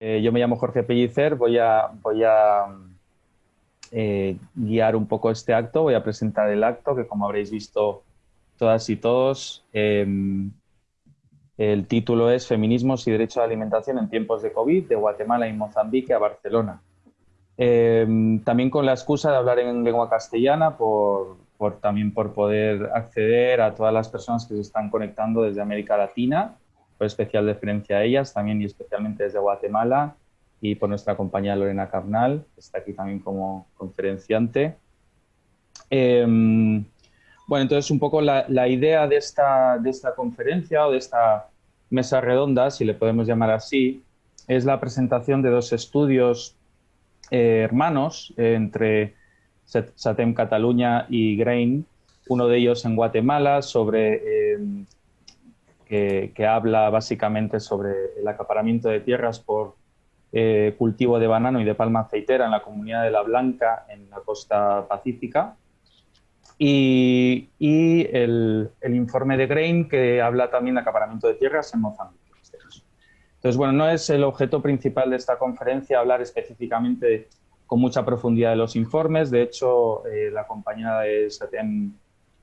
Eh, yo me llamo Jorge Pellicer, voy a, eh, guiar un poco este acto, voy a presentar el acto que como habréis visto todas y todos, em, el título es Feminismos y Derecho a la Alimentación en tiempos de COVID, de Guatemala y Mozambique a Barcelona. Em, también con la excusa de hablar en lengua castellana, por, por, también por poder acceder a todas las personas que se están conectando desde América Latina por especial deferencia a ellas también y especialmente desde Guatemala y por nuestra compañera Lorena Carnal, que está aquí también como conferenciante. Em, bueno, entonces un poco la, idea de esta, de esta conferencia o de esta mesa redonda, si le podemos llamar así, es la presentación de dos estudios eh, hermanos entre SATEM Cataluña y GRAIN, uno de ellos en Guatemala sobre que, habla básicamente sobre el acaparamiento de tierras por eh, cultivo de banano y de palma aceitera en la comunidad de La Blanca, en la costa pacífica. Y, el, informe de Grain, que habla también de acaparamiento de tierras en Mozambique. Entonces, bueno, no es el objeto principal de esta conferencia hablar específicamente con mucha profundidad de los informes. De hecho, eh, la compañera de SATEM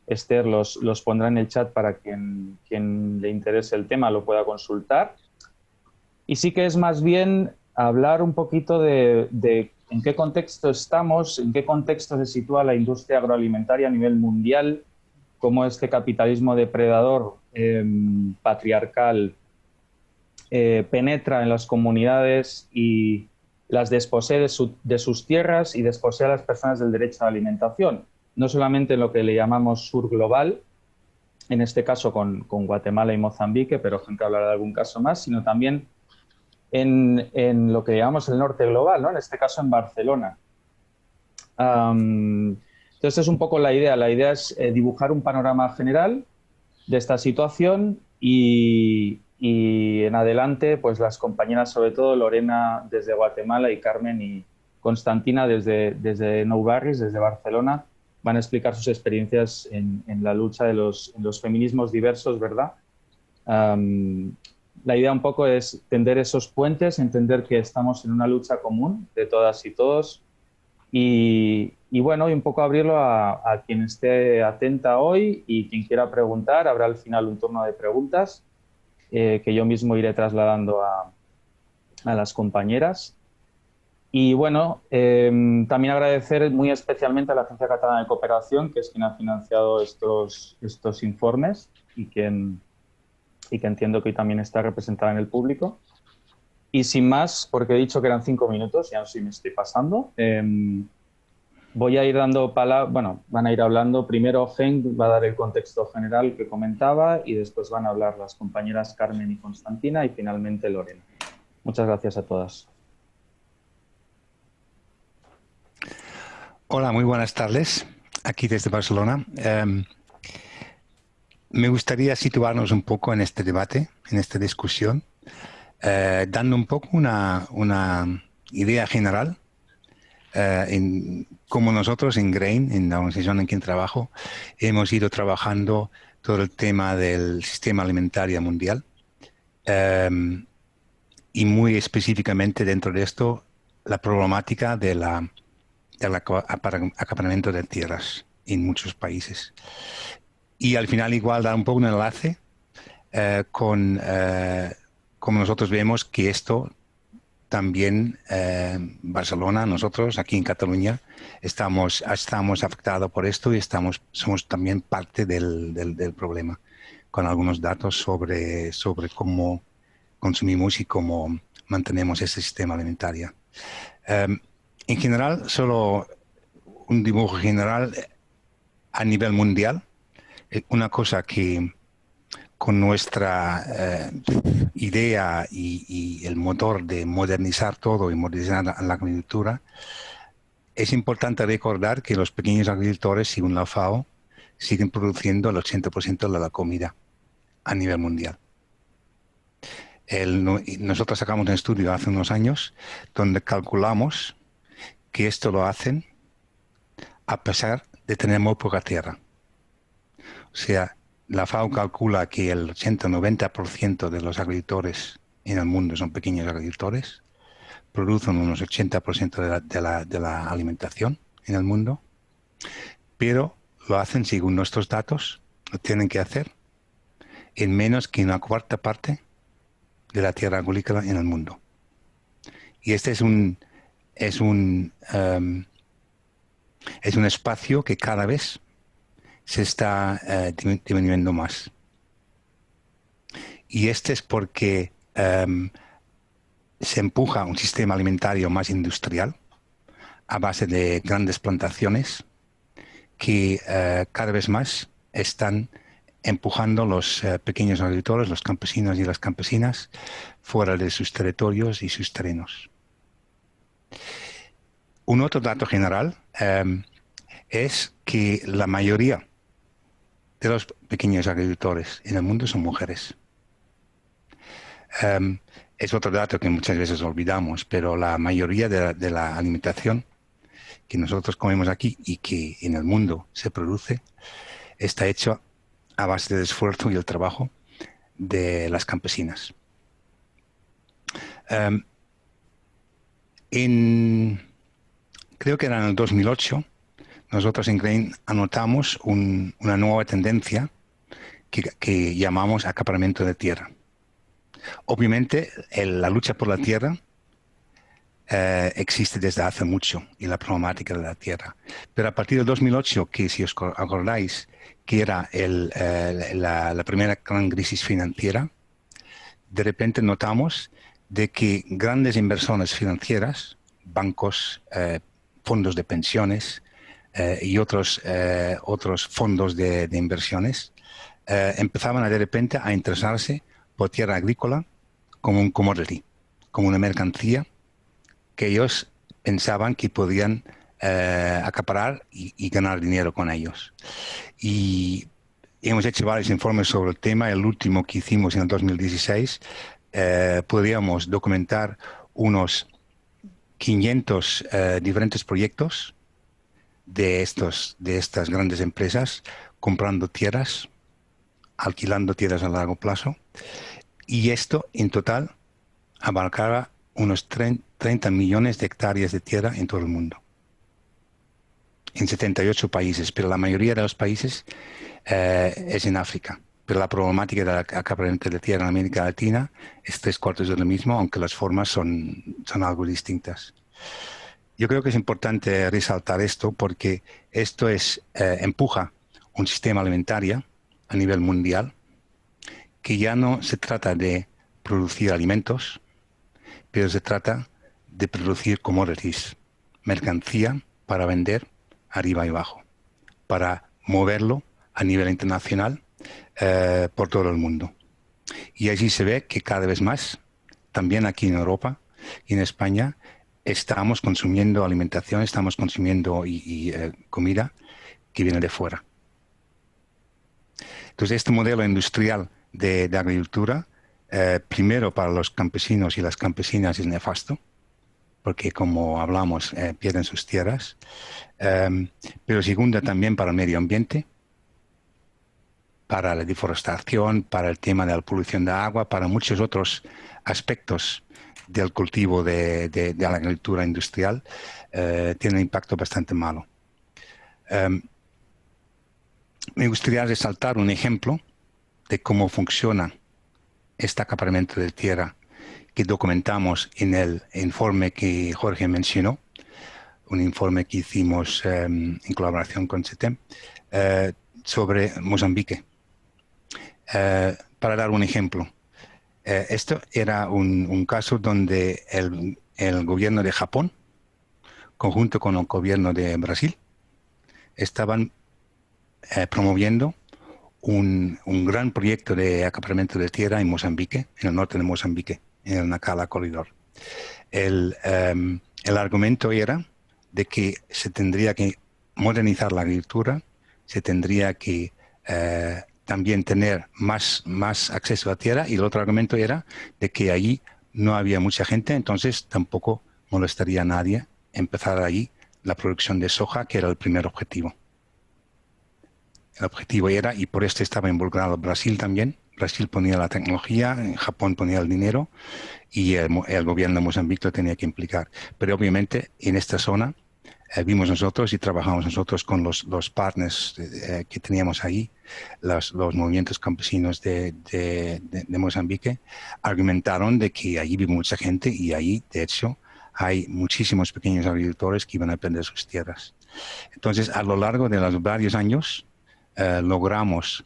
Esther los, los, pondrá en el chat para quien, quien le interese el tema lo pueda consultar. Y sí que es más bien hablar un poquito de, en qué contexto estamos, en qué contexto se sitúa la industria agroalimentaria a nivel mundial, cómo este capitalismo depredador em, patriarcal eh, penetra en las comunidades y las desposee de, de, sus tierras y desposee a las personas del derecho a la alimentación no solamente en lo que le llamamos sur global, en este caso con, Guatemala y Mozambique, pero gente hablará de algún caso más, sino también en, lo que llamamos el norte global, ¿no? en este caso en Barcelona. entonces es un poco la idea, la idea es eh, dibujar un panorama general de esta situación y, en adelante pues las compañeras, sobre todo Lorena desde Guatemala y Carmen y Constantina desde, desde Nou Barris, desde Barcelona, van a explicar sus experiencias en, la lucha de los, feminismos diversos, ¿verdad? la idea un poco es tender esos puentes, entender que estamos en una lucha común de todas y todos y, bueno, y un poco abrirlo a, quien esté atenta hoy y quien quiera preguntar. Habrá al final un turno de preguntas eh, que yo mismo iré trasladando a, a las compañeras. Y bueno, em, también agradecer muy especialmente a la Agencia Catalana de Cooperación, que es quien ha financiado estos, estos informes y, quien, y que entiendo que hoy también está representada en el público. Y sin más, porque he dicho que eran cinco minutos, ya no sé si me estoy pasando, em, voy a ir dando palabras, bueno, van a ir hablando, primero Gen va a dar el contexto general que comentaba y después van a hablar las compañeras Carmen y Constantina y finalmente Lorena. Muchas gracias a todas. Hola, muy buenas tardes. Aquí desde Barcelona. Em, me gustaría situarnos un poco en este debate, en esta discusión, eh, dando un poco una, idea general eh, en cómo nosotros en Grain, en la organización en quien trabajo, hemos ido trabajando todo el tema del sistema alimentario mundial em, y muy específicamente dentro de esto la problemática de la el acaparamiento de tierras en muchos países. Y al final igual dar un poco un enlace eh, con eh, como nosotros vemos que esto también eh, Barcelona, nosotros aquí en Cataluña, estamos, estamos afectados por esto y estamos, somos también parte del, del, problema, con algunos datos sobre, sobre cómo consumimos y cómo mantenemos ese sistema alimentario. En general, solo un dibujo general a nivel mundial. Eh, una cosa que con nuestra eh, idea y, el motor de modernizar todo y modernizar la, agricultura, es importante recordar que los pequeños agricultores, según la FAO, siguen produciendo el 80% de la comida a nivel mundial. nosotros sacamos un estudio hace unos años donde calculamos que esto lo hacen a pesar de tener muy poca tierra. O sea, la FAO calcula que el 80-90% de los agricultores en el mundo son pequeños agricultores producen unos 80% de la, alimentación en el mundo, pero lo hacen según nuestros datos, lo tienen que hacer en menos que una cuarta parte de la tierra agrícola en el mundo. Y este es un, es un, em, es un espacio que cada vez se está eh, disminuyendo más. Y este es porque em, se empuja un sistema alimentario más industrial a base de grandes plantaciones que eh, cada vez más están empujando los eh, pequeños agricultores, los campesinos y las campesinas, fuera de sus territorios y sus terrenos. Un otro dato general em, es que la mayoría de los pequeños agricultores en el mundo son mujeres. Em, es otro dato que muchas veces olvidamos, pero la mayoría de la alimentación que nosotros comemos aquí y que en el mundo se produce está hecho a base del esfuerzo y el trabajo de las campesinas. Em, en, creo que era en el 2008, nosotros en Grain anotamos una nueva tendencia que, llamamos acaparamiento de tierra. Obviamente, la lucha por la tierra eh, existe desde hace mucho y la problemática de la tierra. Pero a partir del 2008, que si os acordáis, que era eh, la, primera gran crisis financiera, de repente notamos de que grandes inversiones financieras, bancos, eh, fondos de pensiones eh, y otros, otros fondos de, inversiones, empezaban de repente a interesarse por tierra agrícola como un commodity, como una mercancía que ellos pensaban que podían acaparar y, ganar dinero con ellos. Y hemos hecho varios informes sobre el tema. El último que hicimos en el 2016, eh, podríamos documentar unos 500 eh, diferentes proyectos de, estos, de estas grandes empresas comprando tierras, alquilando tierras a largo plazo. Y esto en total abarcaba unos 30 millones de hectáreas de tierra en todo el mundo en 78 países, pero la mayoría de los países eh, es en África. Pero la problemática de la acaparamiento de tierra en América Latina es tres cuartos de lo mismo, aunque las formas son, son algo distintas. Yo creo que es importante resaltar esto porque esto es, eh, empuja un sistema alimentario a nivel mundial que ya no se trata de producir alimentos, pero se trata de producir commodities, mercancía para vender arriba y abajo, para moverlo a nivel internacional eh, por todo el mundo. Y allí se ve que cada vez más, también aquí en Europa y en España, estamos consumiendo alimentación, estamos consumiendo y, eh, comida que viene de fuera. Entonces, este modelo industrial de, agricultura, eh, primero para los campesinos y las campesinas es nefasto, porque como hablamos, pierden sus tierras. Em, pero segunda también para el medio ambiente, para la deforestación, para el tema de la polución de agua, para muchos otros aspectos del cultivo de, la agricultura industrial, eh, tiene un impacto bastante malo. Em, me gustaría resaltar un ejemplo de cómo funciona este acaparamiento de tierra que documentamos en el informe que Jorge mencionó un informe que hicimos em, en colaboración con CETEM eh, sobre Mozambique. Eh, para dar un ejemplo, eh, esto era un, caso donde el, gobierno de Japón, conjunto con el gobierno de Brasil, estaban promoviendo un, gran proyecto de acaparamiento de tierra en Mozambique, en el norte de Mozambique, en el Nacala Corridor. El, em, argumento era de que se tendría que modernizar la agricultura, se tendría que eh, también tener más, más acceso a tierra y el otro argumento era de que allí no había mucha gente, entonces tampoco molestaría a nadie empezar allí la producción de soja, que era el primer objetivo. El objetivo era, y por esto estaba involucrado Brasil también, Brasil ponía la tecnología, Japón ponía el dinero y el, gobierno de Mozambique lo tenía que implicar. Pero obviamente en esta zona eh, vimos nosotros y trabajamos nosotros con los, los partners eh, que teníamos ahí, los, los movimientos campesinos de, de, Mozambique, argumentaron de que allí vive mucha gente y ahí, de hecho, hay muchísimos pequeños agricultores que iban a perder sus tierras. Entonces, a lo largo de los varios años, eh, logramos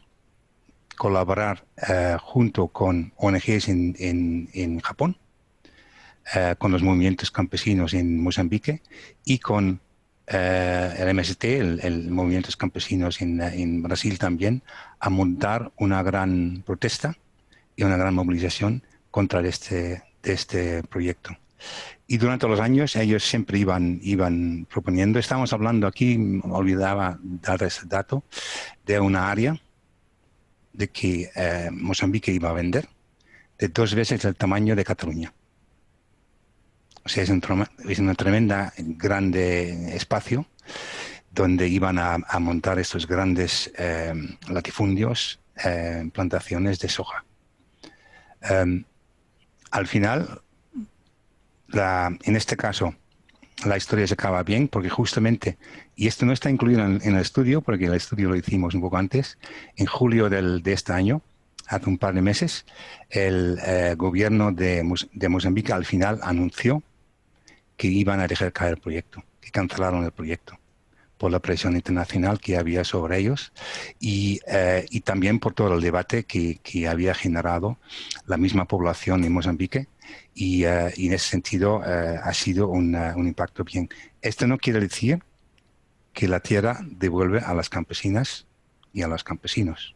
colaborar eh, junto con ONGs en, en, Japón, eh, con los movimientos campesinos en Mozambique y con eh, el MST, el, el Movimientos Campesinos en, en, Brasil también, a montar una gran protesta y una gran movilización contra este, de este proyecto. Y durante los años ellos siempre iban, iban proponiendo, estamos hablando aquí, olvidaba dar ese dato, de una área de que eh, Mozambique iba a vender de dos veces el tamaño de Cataluña. Es, un, es una tremenda, grande espacio donde iban a, montar estos grandes eh, latifundios, eh, plantaciones de soja. Em, al final, en este caso, la historia se acaba bien porque justamente, y esto no está incluido en, el estudio, porque el estudio lo hicimos un poco antes, en julio del, de este año, hace un par de meses, el eh, gobierno de, Mozambique al final anunció que iban a dejar caer el proyecto, que cancelaron el proyecto por la presión internacional que había sobre ellos y, eh, y también por todo el debate que, que había generado la misma población en Mozambique y, y en ese sentido uh, ha sido un, un, impacto bien. Esto no quiere decir que la tierra devuelve a las campesinas y a los campesinos.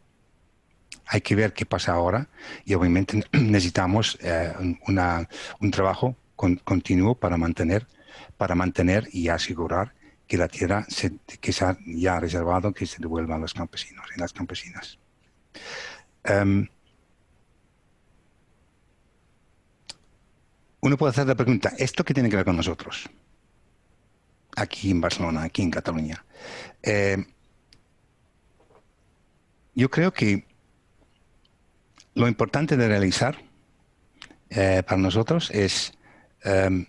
Hay que ver qué pasa ahora y obviamente necesitamos una, un trabajo con, continuo para mantener, para mantener y asegurar que la tierra se, que se ha ya reservado que se devuelva a los campesinos y las campesinas. Um, uno puede hacer la pregunta, ¿esto qué tiene que ver con nosotros? Aquí en Barcelona, aquí en Cataluña. Eh, yo creo que lo importante de realizar eh, para nosotros es, eh,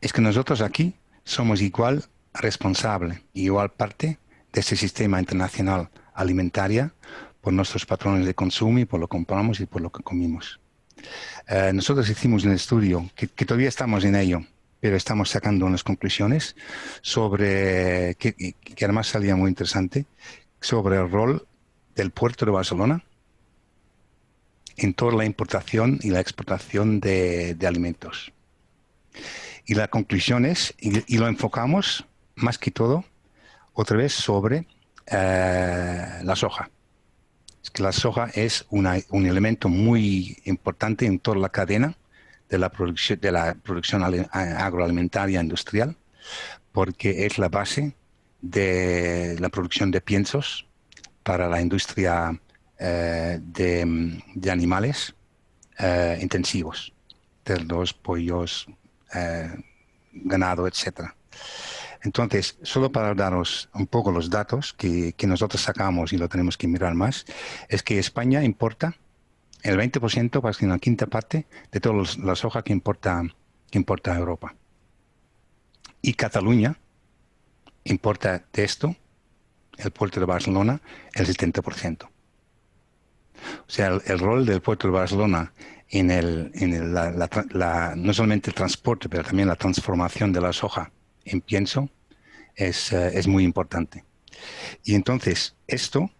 es que nosotros aquí somos igual responsable, igual parte de este sistema internacional alimentaria por nuestros patrones de consumo y por lo que compramos y por lo que comimos. Eh, nosotros hicimos un estudio que, que, todavía estamos en ello, pero estamos sacando unas conclusiones sobre, que, que, además salía muy interesante, sobre el rol del puerto de Barcelona en toda la importación y la exportación de, alimentos. Y la conclusión es, y, lo enfocamos más que todo, otra vez sobre eh, la soja que la soja es un elemento muy importante en toda la cadena de la producción, de la producción agroalimentaria industrial, porque es la base de la producción de piensos para la industria eh, de, de, animales eh, intensivos, cerdos, pollos, eh, ganado, etcétera. Entonces, solo para daros un poco los datos que, nosotros sacamos y lo tenemos que mirar más, es que España importa el 20%, casi una quinta parte, de toda la soja que importa, que importa a Europa. Y Cataluña importa de esto, el puerto de Barcelona, el 70%. O sea, el, el rol del puerto de Barcelona en, el, en el, la, la, la, no solamente el transporte, pero también la transformación de la soja en pienso es, uh, es muy importante. Y entonces, esto,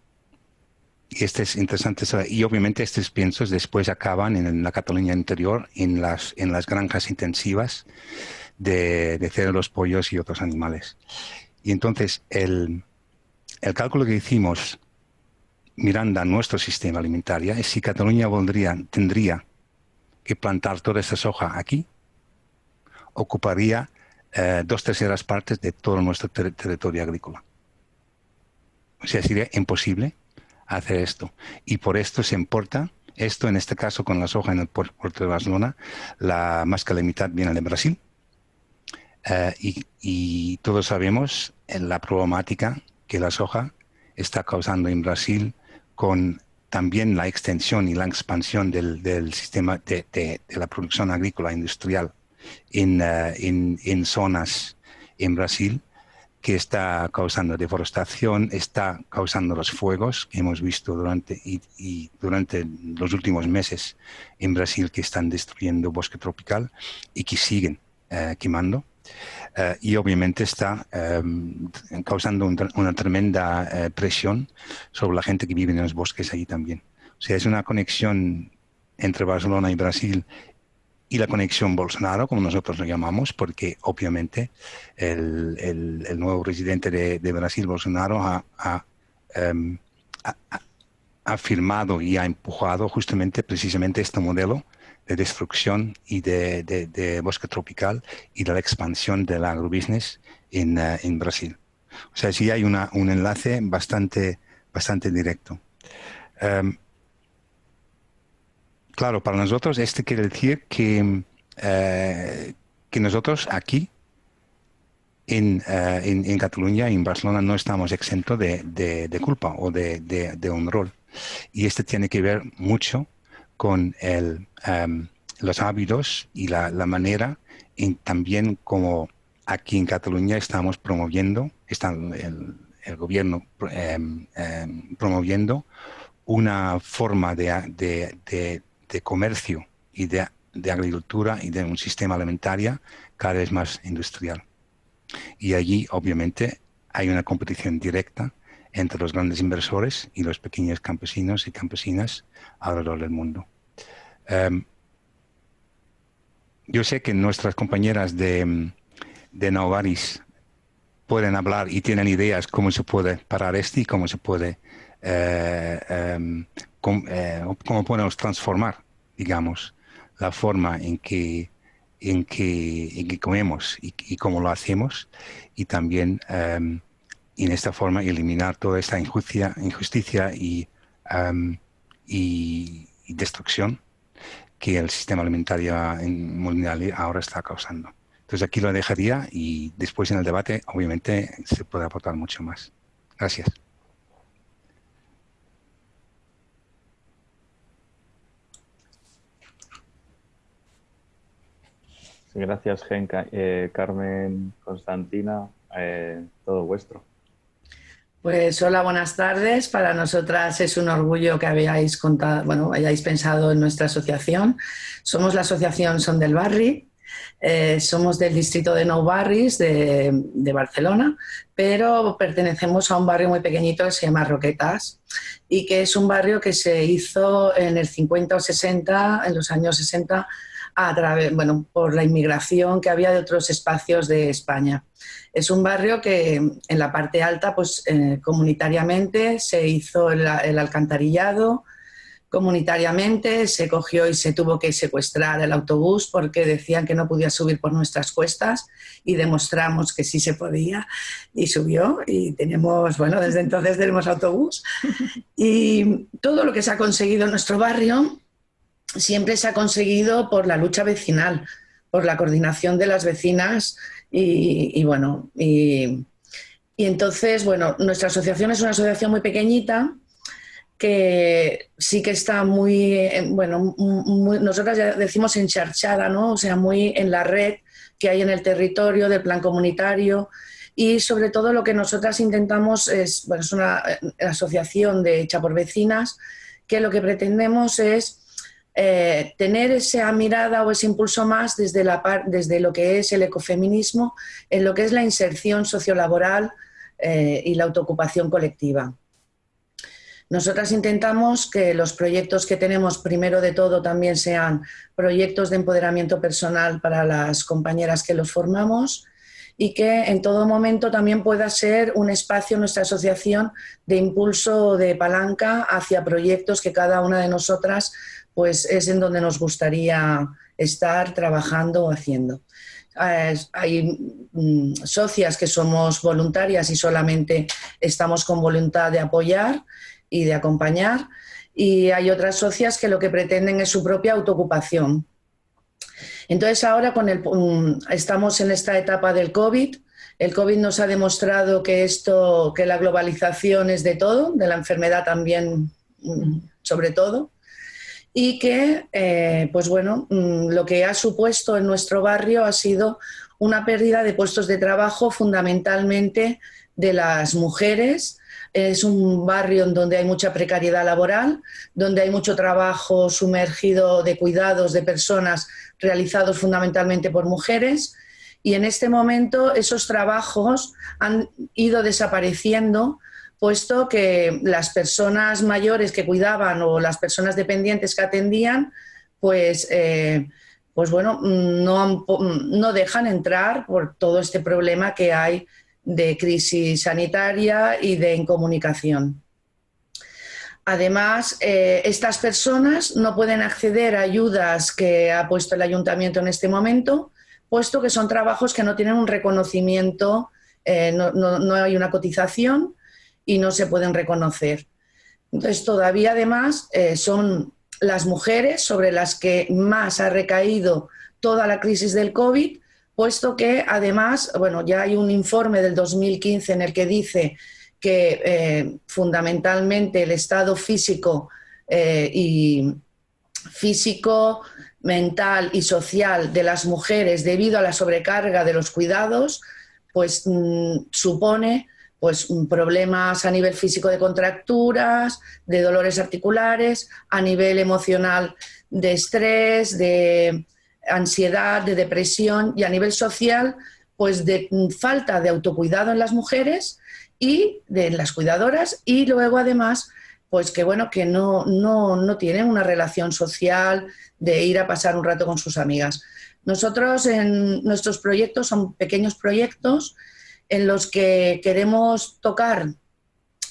y este es interesante, y obviamente estos piensos después acaban en la Cataluña interior, en las, en las granjas intensivas de, de cerdos, pollos y otros animales. Y entonces, el, el cálculo que hicimos mirando a nuestro sistema alimentario es si Cataluña tendría que plantar toda esa soja aquí, ocuparía eh, dos terceras partes de todo nuestro ter territorio agrícola. O sea, sería imposible hacer esto. Y por esto se importa, esto en este caso con la soja en el puerto de Barcelona, la más que la mitad viene de Brasil. Eh, y, y, todos sabemos la problemática que la soja está causando en Brasil con también la extensión y la expansión del, sistema de, la producción agrícola industrial en, en zonas en Brasil que está causando deforestación, está causando los fuegos que hemos visto durante, y, durante los últimos meses en Brasil que están destruyendo bosque tropical y que siguen eh, quemando. Eh, y obviamente está em, causando una tremenda eh, presión sobre la gente que vive en los bosques allí también. O sea, es una conexión entre Barcelona y Brasil y la conexión Bolsonaro, como nosotros lo llamamos, porque obviamente el, el, nuevo presidente de, de, Brasil, Bolsonaro, ha, em, ha, ha, firmado y ha empujado justamente, precisamente este modelo de destrucción y de, de, bosque tropical y de la expansión del agrobusiness en, uh, en Brasil. O sea, sí hay una, un enlace bastante, bastante directo. Um, Claro, para nosotros esto quiere decir que, eh, que nosotros aquí en, uh, en, en, Cataluña, en Barcelona, no estamos exentos de, de, de culpa o de, de, un rol. Y esto tiene que ver mucho con el, um, los hábitos y la, la manera y también como aquí en Cataluña estamos promoviendo, está el, el gobierno um, um, promoviendo una forma de, de, de comercio y de, agricultura y de un sistema alimentario cada vez más industrial. Y allí, obviamente, hay una competición directa entre los grandes inversores y los pequeños campesinos y campesinas alrededor del mundo. Em, yo sé que nuestras compañeras de, de Novaris pueden hablar y tienen ideas cómo se puede parar esto y cómo se puede eh, em, eh, cómo podemos transformar, digamos, la forma en que, en que, comemos y, cómo lo hacemos y también em, en esta forma eliminar toda esta injusticia, injusticia y, em, y, destrucción que el sistema alimentario mundial ahora está causando. Entonces aquí lo dejaría y después en el debate obviamente se puede aportar mucho más. Gracias. Gracias, Genca, eh, Carmen, Constantina, eh, todo vuestro. Pues hola, buenas tardes. Para nosotras es un orgullo que habéis contado, bueno, hayáis pensado en nuestra asociación. Somos la asociación Son del Barri, eh, somos del distrito de Nou Barris de, de, Barcelona, pero pertenecemos a un barrio muy pequeñito que se llama Roquetas y que es un barrio que se hizo en el 50 o 60, en los años 60, a través, bueno, por la inmigración que había de otros espacios de España. Es un barrio que en la parte alta, pues eh, comunitariamente se hizo el, alcantarillado, comunitariamente se cogió y se tuvo que secuestrar el autobús porque decían que no podía subir por nuestras cuestas y demostramos que sí se podía. Y subió y tenemos, bueno, desde entonces tenemos autobús. Y todo lo que se ha conseguido en nuestro barrio siempre se ha conseguido por la lucha vecinal, por la coordinación de las vecinas y, bueno, y, entonces, bueno, nuestra asociación es una asociación muy pequeñita que sí que está muy, eh, bueno, nosotras ya decimos encharchada, ¿no? O sea, muy en la red que hay en el territorio del plan comunitario y sobre todo lo que nosotras intentamos es, bueno, es una eh, asociación de hecha por vecinas que lo que pretendemos es eh, tener esa mirada o ese impulso más desde, la desde lo que es el ecofeminismo, en lo que es la inserción sociolaboral eh, y la autoocupación colectiva. Nosotras intentamos que los proyectos que tenemos, primero de todo, también sean proyectos de empoderamiento personal para las compañeras que los formamos y que en todo momento también pueda ser un espacio, nuestra asociación, de impulso de palanca hacia proyectos que cada una de nosotras pues es en donde nos gustaría estar trabajando o haciendo. Hay mm, socias que somos voluntarias y solamente estamos con voluntad de apoyar y de acompañar y hay otras socias que lo que pretenden es su propia autoocupación. Entonces ahora con el, mm, estamos en esta etapa del COVID, el COVID nos ha demostrado que, esto, que la globalización es de todo, de la enfermedad también mm, sobre todo, y que, eh, pues bueno, mm, lo que ha supuesto en nuestro barrio ha sido una pérdida de puestos de trabajo fundamentalmente de las mujeres. Es un barrio en donde hay mucha precariedad laboral, donde hay mucho trabajo sumergido de cuidados de personas realizados fundamentalmente por mujeres. Y en este momento esos trabajos han ido desapareciendo puesto que las personas mayores que cuidaban o las personas dependientes que atendían, pues, eh, pues bueno, no, dejan entrar por todo este problema que hay de crisis sanitaria y de incomunicación. Además, eh, estas personas no pueden acceder a ayudas que ha puesto el ayuntamiento en este momento, puesto que son trabajos que no tienen un reconocimiento, eh, no, hay una cotización y no se pueden reconocer. Entonces, todavía además eh, son las mujeres sobre las que más ha recaído toda la crisis del COVID, puesto que además, bueno, ya hay un informe del 2015 en el que dice que eh, fundamentalmente el estado físico eh, y físico, mental y social de las mujeres debido a la sobrecarga de los cuidados, pues mm, supone pues problemas a nivel físico de contracturas, de dolores articulares, a nivel emocional de estrés, de ansiedad, de depresión y a nivel social, pues de falta de autocuidado en las mujeres y de las cuidadoras y luego además pues que bueno que no, no, no tienen una relación social de ir a pasar un rato con sus amigas. Nosotros en nuestros proyectos son pequeños proyectos en los que queremos tocar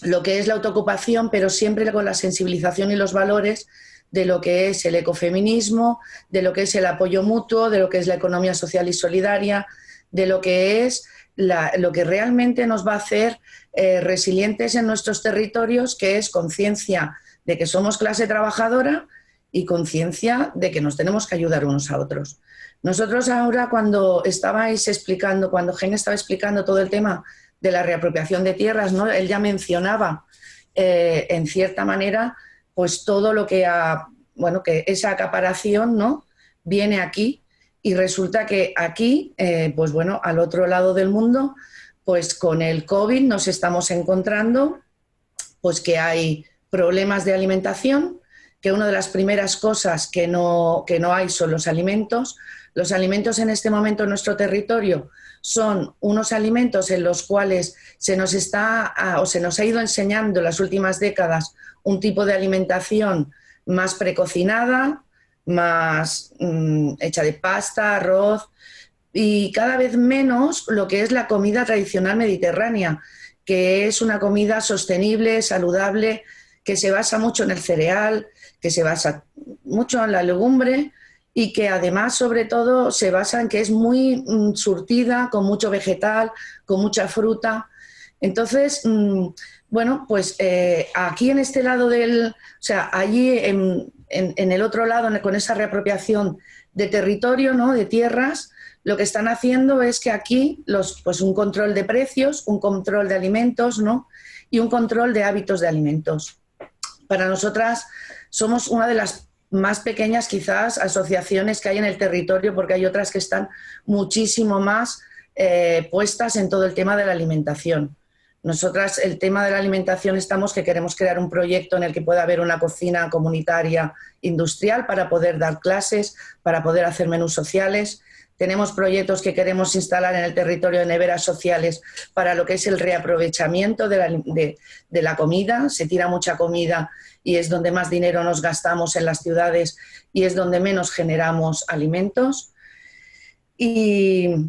lo que es la autoocupación, pero siempre con la sensibilización y los valores de lo que es el ecofeminismo, de lo que es el apoyo mutuo, de lo que es la economía social y solidaria, de lo que es lo que realmente nos va a hacer eh, resilientes en nuestros territorios, que es conciencia de que somos clase trabajadora y conciencia de que nos tenemos que ayudar unos a otros. Nosotros ahora cuando estabais explicando, cuando Gen estaba explicando todo el tema de la reapropiación de tierras, ¿no? él ya mencionaba eh, en cierta manera pues todo lo que ha, bueno, que esa acaparación ¿no? viene aquí y resulta que aquí, eh, pues bueno, al otro lado del mundo, pues con el COVID nos estamos encontrando pues que hay problemas de alimentación, que una de las primeras cosas que no, que no hay son los alimentos, los alimentos en este momento en nuestro territorio son unos alimentos en los cuales se nos está o se nos ha ido enseñando en las últimas décadas un tipo de alimentación más precocinada, más mm, hecha de pasta, arroz y cada vez menos lo que es la comida tradicional mediterránea, que es una comida sostenible, saludable, que se basa mucho en el cereal, que se basa mucho en la legumbre y que además, sobre todo, se basa en que es muy mm, surtida, con mucho vegetal, con mucha fruta. Entonces, mm, bueno, pues eh, aquí en este lado del, o sea, allí en, el otro lado, con esa reapropiación de territorio, ¿no? de tierras, lo que están haciendo es que aquí, los, pues un control de precios, un control de alimentos, ¿no? y un control de hábitos de alimentos. Para nosotras somos una de las más pequeñas quizás asociaciones que hay en el territorio, porque hay otras que están muchísimo más eh, puestas en todo el tema de la alimentación. Nosotras, el tema de la alimentación, estamos que queremos crear un proyecto en el que pueda haber una cocina comunitaria industrial para poder dar clases, para poder hacer menús sociales. Tenemos proyectos que queremos instalar en el territorio de neveras sociales para lo que es el reaprovechamiento de la, de la comida. Se tira mucha comida y es donde más dinero nos gastamos en las ciudades y es donde menos generamos alimentos. Y,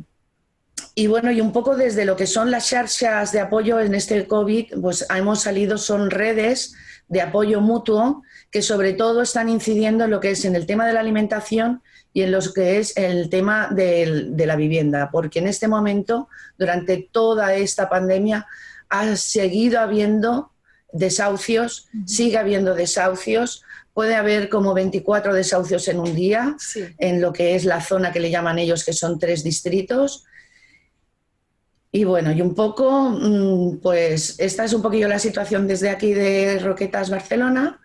bueno, y un poco desde lo que son las charchas de apoyo en este COVID, pues hemos salido, son redes de apoyo mutuo que sobre todo están incidiendo en lo que es en el tema de la alimentación y en lo que es el tema de la vivienda, porque en este momento, durante toda esta pandemia, ha seguido habiendo desahucios, sigue habiendo desahucios, puede haber como 24 desahucios en un día, en lo que es la zona que le llaman ellos, que son tres distritos. Y bueno, y un poco, mm, pues esta es un poquillo la situación desde aquí de Roquetas, Barcelona.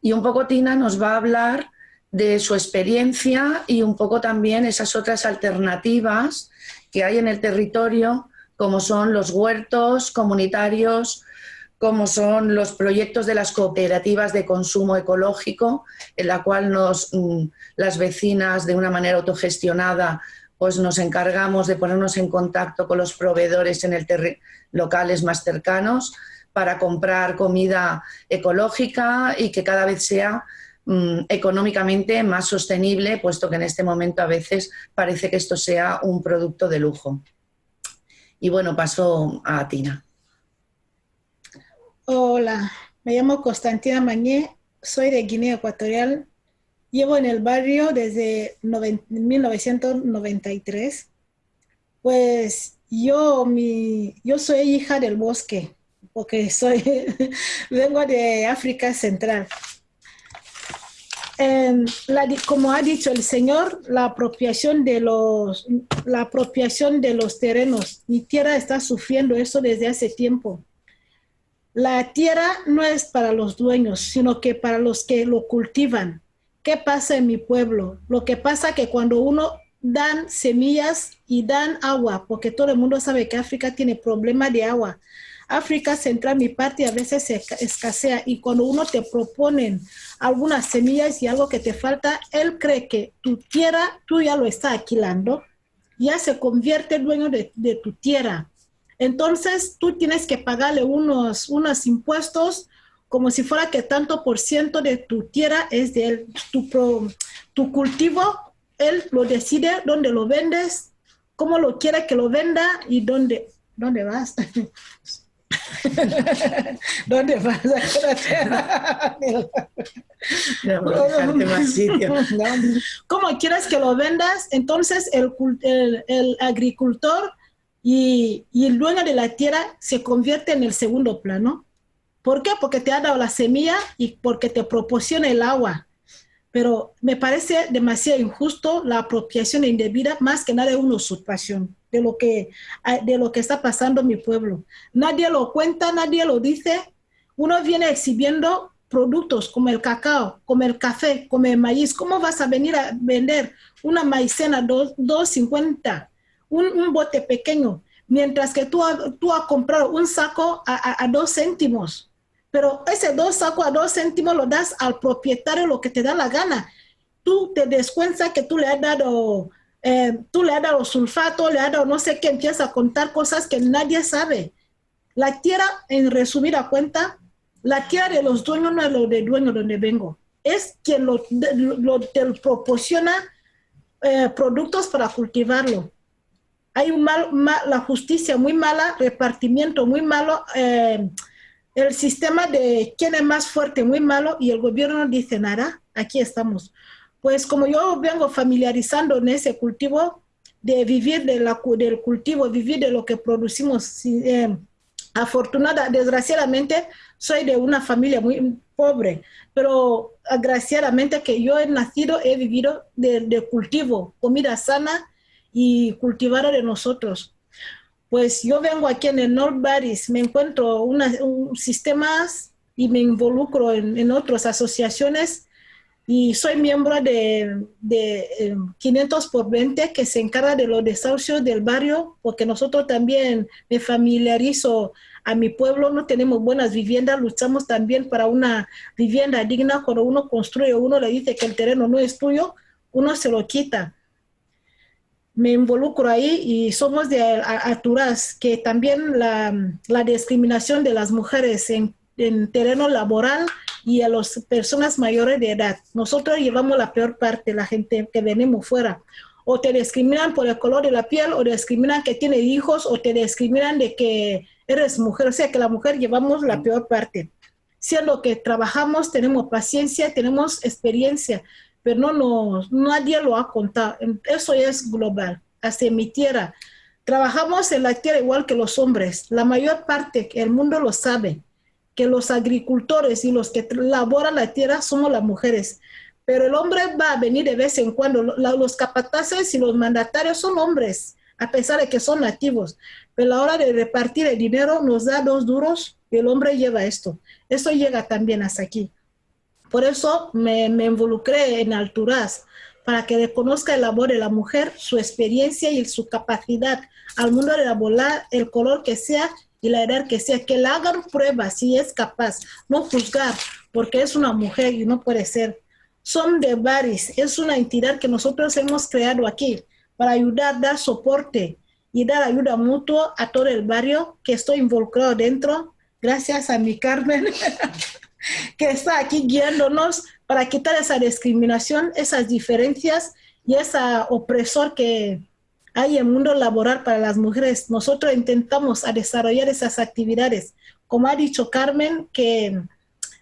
Y un poco Tina nos va a hablar de su experiencia y un poco también esas otras alternativas que hay en el territorio, como son los huertos comunitarios, como son los proyectos de las cooperativas de consumo ecológico, en la cual nos, mm, las vecinas de una manera autogestionada pues nos encargamos de ponernos en contacto con los proveedores en el locales más cercanos para comprar comida ecológica y que cada vez sea mm, económicamente más sostenible, puesto que en este momento a veces parece que esto sea un producto de lujo. Y bueno, paso a Tina. Hola, me llamo Constantina Mañé, soy de Guinea Ecuatorial Llevo en el barrio desde 1993. Pues yo, mi, yo soy hija del bosque, porque soy, vengo de África Central. como ha dicho el Señor, la apropiación, de los, la apropiación de los terrenos. Mi tierra está sufriendo eso desde hace tiempo. La tierra no es para los dueños, sino que para los que lo cultivan. ¿Qué pasa en mi pueblo? Lo que pasa que cuando uno dan semillas y dan agua, porque todo el mundo sabe que África tiene problema de agua. África Central, mi parte, a veces se escasea y cuando uno te proponen algunas semillas y algo que te falta, él cree que tu tierra, tú ya lo estás alquilando, ya se convierte dueño de tu tierra. Entonces, tú tienes que pagarle unos, unos impuestos como si fuera que tanto por ciento de tu tierra es de él. Tu, tu cultivo, él lo decide dónde lo vendes, cómo lo quiere que lo venda y dónde, dónde vas. ¿Dónde vas a ¿Cómo quieres que lo vendas? Entonces el, el, el agricultor y, el dueño de la tierra se convierte en el segundo plano. ¿Por qué? Porque te ha dado la semilla y porque te proporciona el agua. Pero me parece demasiado injusto la apropiación indebida, más que nada una usurpación de lo que, de lo que está pasando en mi pueblo. Nadie lo cuenta, nadie lo dice. Uno viene exhibiendo productos como el cacao, como el café, como el maíz. ¿Cómo vas a venir a vender una maicena 2.50, un, bote pequeño, mientras que tú, tú has comprado un saco a, a dos céntimos? pero ese dos sacos a dos céntimos lo das al propietario lo que te da la gana. Tú te descuentas que tú le has dado, eh, tú le has dado sulfato, le has dado no sé qué, empieza a contar cosas que nadie sabe. La tierra, en resumida cuenta, la tierra de los dueños no es lo de dueño donde vengo, es quien lo, te proporciona eh, productos para cultivarlo. Hay un mal, la justicia muy mala, repartimiento muy malo. Eh, el sistema de quién es más fuerte, muy malo, y el gobierno no dice nada, aquí estamos. Pues como yo vengo familiarizando en ese cultivo, de vivir de la, del cultivo, vivir de lo que producimos, eh, afortunada, desgraciadamente, soy de una familia muy pobre, pero agraciadamente que yo he nacido, he vivido de, de cultivo, comida sana y cultivar de nosotros. Pues yo vengo aquí en el North Baris, me encuentro un sistemas y me involucro en, otras asociaciones y soy miembro de, de 500 eh, por 20 que se encarga de los desahucios del barrio, porque nosotros también me familiarizo a mi pueblo, no tenemos buenas viviendas, luchamos también para una vivienda digna, cuando uno construye, uno le dice que el terreno no es tuyo, uno se lo quita me involucro ahí y somos de Aturaz, que también la, la discriminación de las mujeres en, en, terreno laboral y a las personas mayores de edad. Nosotros llevamos la peor parte, la gente que venimos fuera. O te discriminan por el color de la piel, o te discriminan que tiene hijos, o te discriminan de que eres mujer. O sea que la mujer llevamos la peor parte. Siendo que trabajamos, tenemos paciencia, tenemos experiencia, pero no, nadie lo ha contado. Eso es global, hasta mi tierra. Trabajamos en la tierra igual que los hombres. La mayor parte, el mundo lo sabe, que los agricultores y los que laboran la tierra somos las mujeres. Pero el hombre va a venir de vez en cuando. Los capataces y los mandatarios son hombres, a pesar de que son nativos. Pero a la hora de repartir el dinero nos da dos duros y el hombre lleva esto. Eso llega también hasta aquí. Por eso me, involucré en Alturas, para que reconozca el labor de la mujer, su experiencia y su capacidad al mundo de elaborar el color que sea y la edad que sea, que le hagan pruebas si es capaz, no juzgar, porque es una mujer y no puede ser. Son de Baris, es una entidad que nosotros hemos creado aquí para ayudar, dar soporte y dar ayuda mutua a todo el barrio que estoy involucrado dentro, gracias a mi Carmen, que está aquí guiándonos para quitar esa discriminación, esas diferencias y esa opresor que hay en el mundo laboral para las mujeres. Nosotros intentamos desarrollar esas actividades. Como ha dicho Carmen, que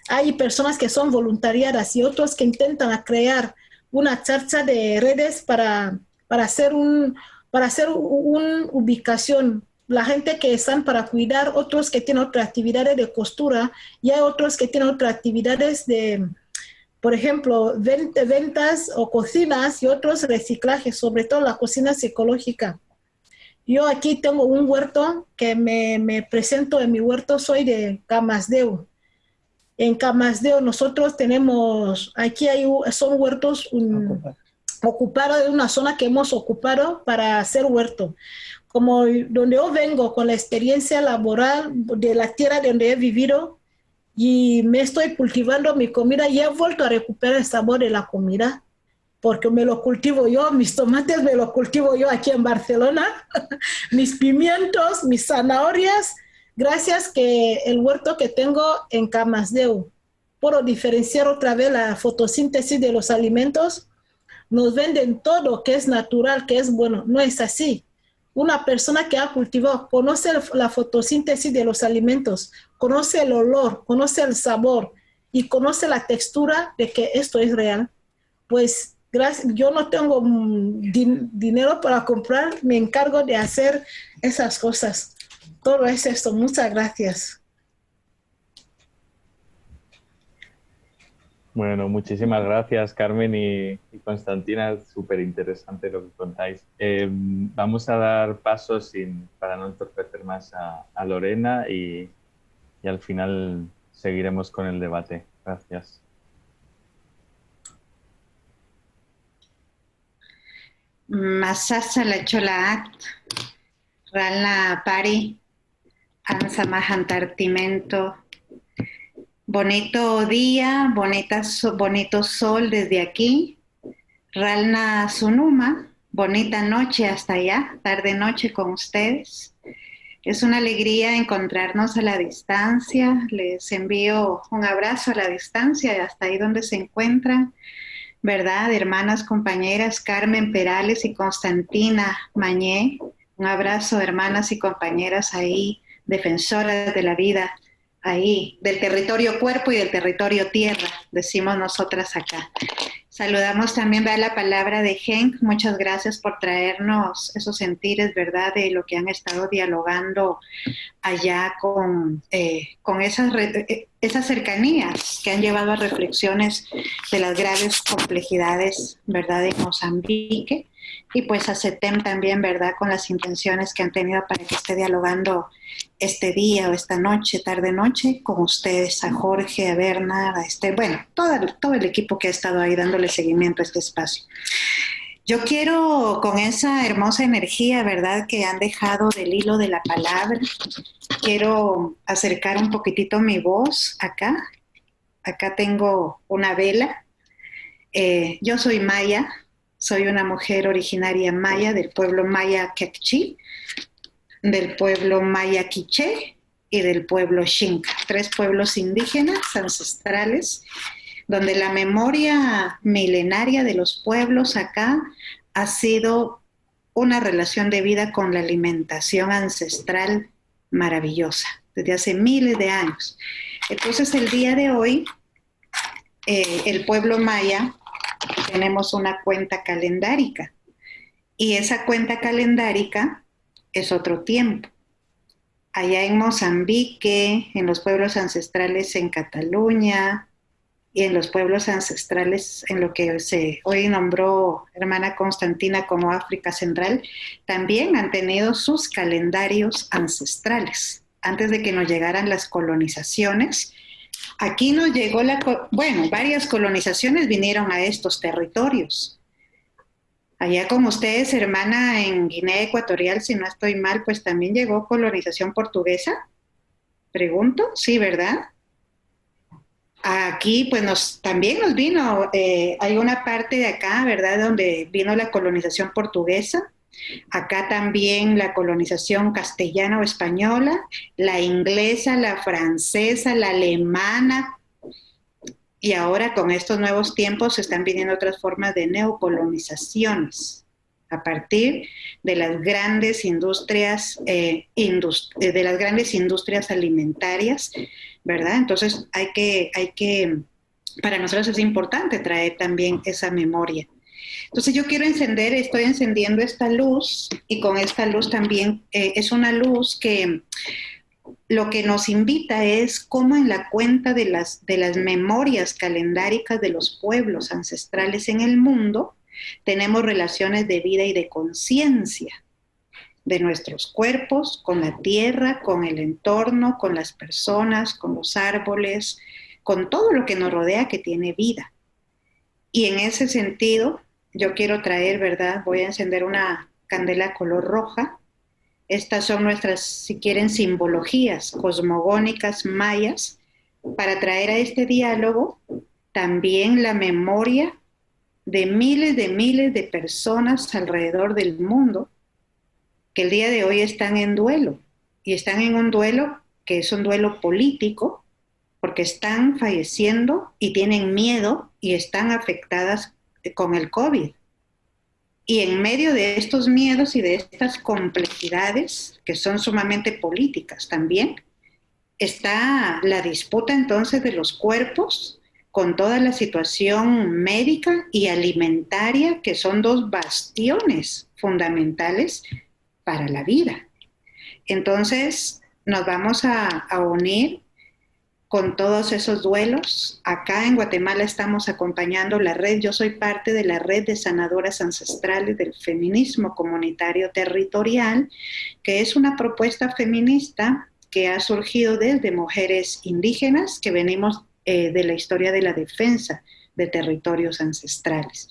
hay personas que son voluntariadas y otros que intentan crear una charcha de redes para, para hacer un, para hacer una ubicación. La gente que están para cuidar, otros que tienen otras actividades de costura y hay otros que tienen otras actividades de, por ejemplo, ventas o cocinas y otros reciclajes, sobre todo la cocina psicológica. Yo aquí tengo un huerto que me, me presento en mi huerto, soy de Camasdeo. En Camasdeo nosotros tenemos, aquí hay, son huertos, un, ocupado de una zona que hemos ocupado para hacer huerto. Como donde yo vengo con la experiencia laboral de la tierra donde he vivido y me estoy cultivando mi comida y he vuelto a recuperar el sabor de la comida porque me lo cultivo yo, mis tomates me los cultivo yo aquí en Barcelona, mis pimientos, mis zanahorias, gracias que el huerto que tengo en Camasdeu, puedo diferenciar otra vez la fotosíntesis de los alimentos nos venden todo que es natural, que es bueno. No es así. Una persona que ha cultivado conoce la fotosíntesis de los alimentos, conoce el olor, conoce el sabor y conoce la textura de que esto es real. Pues gracias, yo no tengo mm, dinero para comprar, me encargo de hacer esas cosas. Todo es esto. Muchas gracias. Bueno, muchísimas gracias Carmen y, Constantina, súper interesante lo que contáis. Eh, vamos a dar paso sin, para no entorpecer más a, Lorena y, al final seguiremos con el debate. Gracias. Masasa la chola rala pari, ansa mahantartimento, Bonito día, bonita, bonito sol desde aquí. Ralna Sunuma, bonita noche hasta allá, tarde-noche con ustedes. Es una alegría encontrarnos a la distancia. Les envío un abrazo a la distancia, hasta ahí donde se encuentran. ¿Verdad? Hermanas, compañeras, Carmen Perales y Constantina Mañé. Un abrazo, hermanas y compañeras ahí, defensoras de la vida ahí, del territorio cuerpo y del territorio tierra, decimos nosotras acá. Saludamos también, vea la palabra de Henk, muchas gracias por traernos esos sentires, ¿verdad?, de lo que han estado dialogando allá con, eh, con esas, eh, esas cercanías que han llevado a reflexiones de las graves complejidades, ¿verdad?, de Mozambique y pues a CETEM también, ¿verdad? Con las intenciones que han tenido para que esté dialogando este día o esta noche, tarde-noche, con ustedes, a Jorge, a Bernard, a este, bueno, todo, todo el equipo que ha estado ahí dándole seguimiento a este espacio. Yo quiero, con esa hermosa energía, ¿verdad?, que han dejado del hilo de la palabra, quiero acercar un poquitito mi voz acá. Acá tengo una vela. Eh, yo soy Maya, soy una mujer originaria maya del pueblo maya Quechí, del pueblo maya Quiché y del pueblo Xinca, tres pueblos indígenas ancestrales, donde la memoria milenaria de los pueblos acá ha sido una relación de vida con la alimentación ancestral maravillosa, desde hace miles de años. Entonces el día de hoy, eh, el pueblo maya tenemos una cuenta calendárica y esa cuenta calendárica es otro tiempo. Allá en Mozambique, en los pueblos ancestrales en Cataluña y en los pueblos ancestrales en lo que se hoy nombró hermana Constantina como África Central, también han tenido sus calendarios ancestrales. Antes de que nos llegaran las colonizaciones, Aquí nos llegó la, bueno, varias colonizaciones vinieron a estos territorios. Allá con ustedes, hermana, en Guinea Ecuatorial, si no estoy mal, pues también llegó colonización portuguesa. Pregunto, sí, ¿verdad? Aquí, pues nos, también nos vino, eh, hay una parte de acá, ¿verdad?, donde vino la colonización portuguesa. Acá también la colonización castellana o española, la inglesa, la francesa, la alemana. Y ahora con estos nuevos tiempos se están viniendo otras formas de neocolonizaciones a partir de las grandes industrias, eh, eh, de las grandes industrias alimentarias, ¿verdad? Entonces hay que, hay que, para nosotros es importante traer también esa memoria. Entonces yo quiero encender, estoy encendiendo esta luz y con esta luz también eh, es una luz que lo que nos invita es cómo en la cuenta de las, de las memorias calendáricas de los pueblos ancestrales en el mundo, tenemos relaciones de vida y de conciencia de nuestros cuerpos con la tierra, con el entorno, con las personas, con los árboles, con todo lo que nos rodea que tiene vida. Y en ese sentido, yo quiero traer, ¿verdad? Voy a encender una candela color roja. Estas son nuestras, si quieren, simbologías cosmogónicas mayas para traer a este diálogo también la memoria de miles de miles de personas alrededor del mundo que el día de hoy están en duelo y están en un duelo que es un duelo político porque están falleciendo y tienen miedo y están afectadas con el COVID. Y en medio de estos miedos y de estas complejidades, que son sumamente políticas también, está la disputa entonces de los cuerpos con toda la situación médica y alimentaria, que son dos bastiones fundamentales para la vida. Entonces, nos vamos a, a unir con todos esos duelos. Acá en Guatemala estamos acompañando la red, yo soy parte de la red de sanadoras ancestrales del feminismo comunitario territorial, que es una propuesta feminista que ha surgido desde mujeres indígenas que venimos eh, de la historia de la defensa de territorios ancestrales.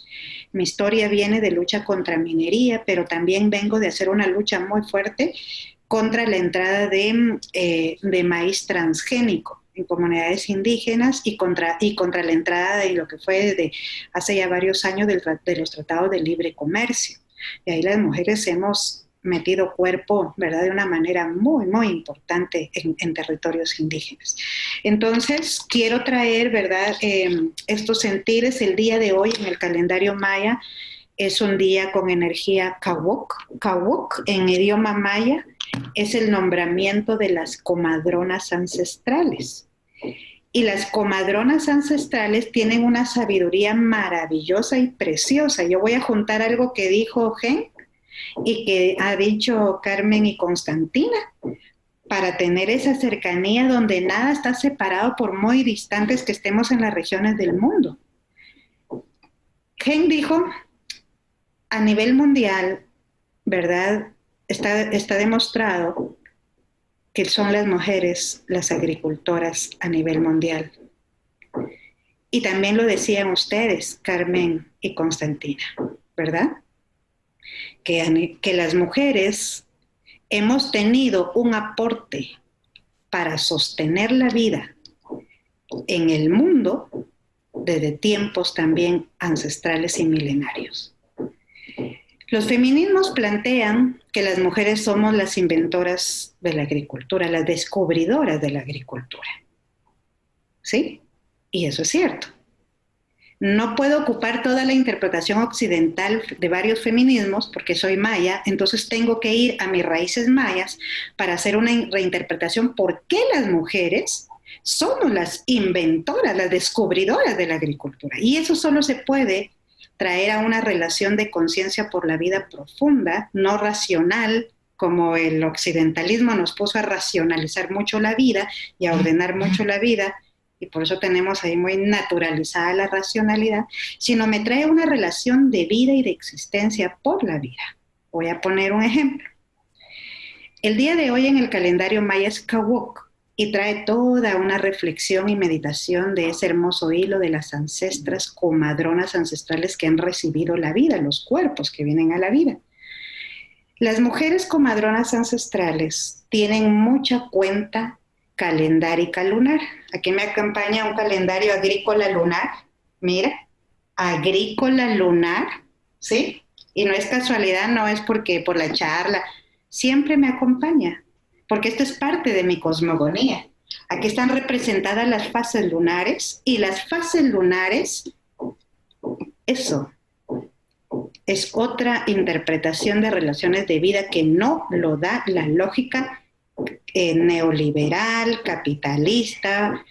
Mi historia viene de lucha contra minería, pero también vengo de hacer una lucha muy fuerte contra la entrada de, eh, de maíz transgénico en comunidades indígenas y contra, y contra la entrada de lo que fue desde hace ya varios años de los tratados de libre comercio. Y ahí las mujeres hemos metido cuerpo, ¿verdad? De una manera muy, muy importante en, territorios indígenas. Entonces, quiero traer, ¿verdad? Em, estos sentires. El día de hoy en el calendario maya es un día con energía kawok. Kawok en idioma maya es el nombramiento de las comadronas ancestrales. Y las comadronas ancestrales tienen una sabiduría maravillosa y preciosa. Yo voy a juntar algo que dijo Gen y que ha dicho Carmen y Constantina para tener esa cercanía donde nada está separado por muy distantes que estemos en las regiones del mundo. Gen dijo, a nivel mundial, ¿verdad? Está, demostrado que son las mujeres las agricultoras a nivel mundial. Y también lo decían ustedes, Carmen y Constantina, ¿verdad? Que, las mujeres hemos tenido un aporte para sostener la vida en el mundo desde tiempos también ancestrales y milenarios. Los feminismos plantean que las mujeres somos las inventoras de la agricultura, las descubridoras de la agricultura. ¿Sí? Y eso es cierto. No puedo ocupar toda la interpretación occidental de varios feminismos porque soy maya, entonces tengo que ir a mis raíces mayas para hacer una reinterpretación por qué las mujeres somos las inventoras, las descubridoras de la agricultura. Y eso solo se puede traer a una relación de conciencia por la vida profunda, no racional, como el occidentalismo nos puso a racionalizar mucho la vida y a ordenar mucho la vida, y por eso tenemos ahí muy naturalizada la racionalidad, sino me trae una relación de vida y de existencia por la vida. Voy a poner un ejemplo. El día de hoy en el calendario maya es. Y trae toda una reflexión y meditación de ese hermoso hilo de las ancestras, comadronas ancestrales que han recibido la vida, los cuerpos que vienen a la vida. Las mujeres comadronas ancestrales tienen mucha cuenta calendárica lunar. Aquí me acompaña un calendario agrícola lunar. Mira, agrícola lunar, ¿sí? Y no es casualidad, no es porque por la charla, siempre me acompaña porque esto es parte de mi cosmogonía. Aquí están representadas las fases lunares y las fases lunares, eso, es otra interpretación de relaciones de vida que no lo da la lógica eh, neoliberal, capitalista,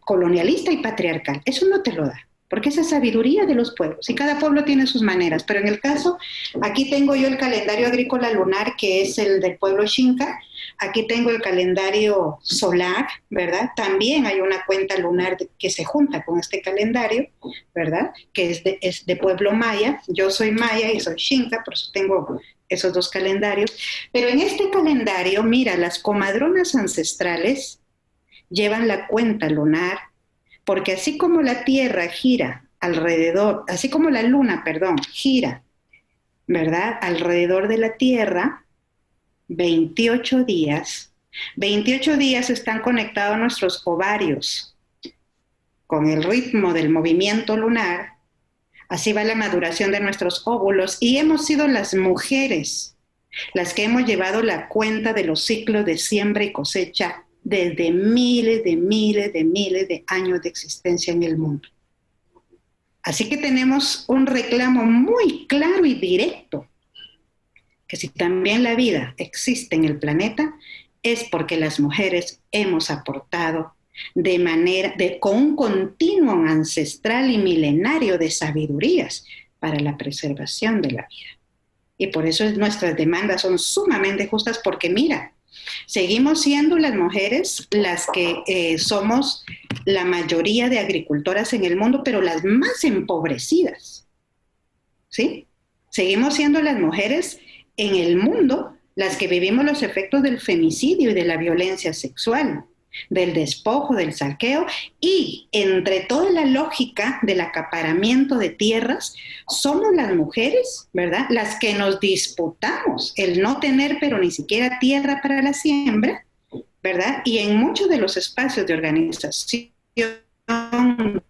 colonialista y patriarcal. Eso no te lo da porque esa sabiduría de los pueblos y cada pueblo tiene sus maneras, pero en el caso, aquí tengo yo el calendario agrícola lunar que es el del pueblo Xinca, aquí tengo el calendario solar, ¿verdad? También hay una cuenta lunar que se junta con este calendario, ¿verdad? Que es de, pueblo maya, yo soy maya y soy Xinca, por eso tengo esos dos calendarios, pero en este calendario, mira, las comadronas ancestrales llevan la cuenta lunar porque así como la Tierra gira alrededor, así como la Luna, perdón, gira, ¿verdad? Alrededor de la Tierra, 28 días, 28 días están conectados nuestros ovarios con el ritmo del movimiento lunar, así va la maduración de nuestros óvulos y hemos sido las mujeres las que hemos llevado la cuenta de los ciclos de siembra y cosecha desde miles de miles de miles de años de existencia en el mundo. Así que tenemos un reclamo muy claro y directo, que si también la vida existe en el planeta, es porque las mujeres hemos aportado de manera, de, con un continuo ancestral y milenario de sabidurías para la preservación de la vida. Y por eso nuestras demandas son sumamente justas porque mira, Seguimos siendo las mujeres las que eh, somos la mayoría de agricultoras en el mundo, pero las más empobrecidas. ¿Sí? Seguimos siendo las mujeres en el mundo las que vivimos los efectos del femicidio y de la violencia sexual del despojo, del saqueo y entre toda la lógica del acaparamiento de tierras, somos las mujeres, ¿verdad? Las que nos disputamos el no tener pero ni siquiera tierra para la siembra, ¿verdad? Y en muchos de los espacios de organización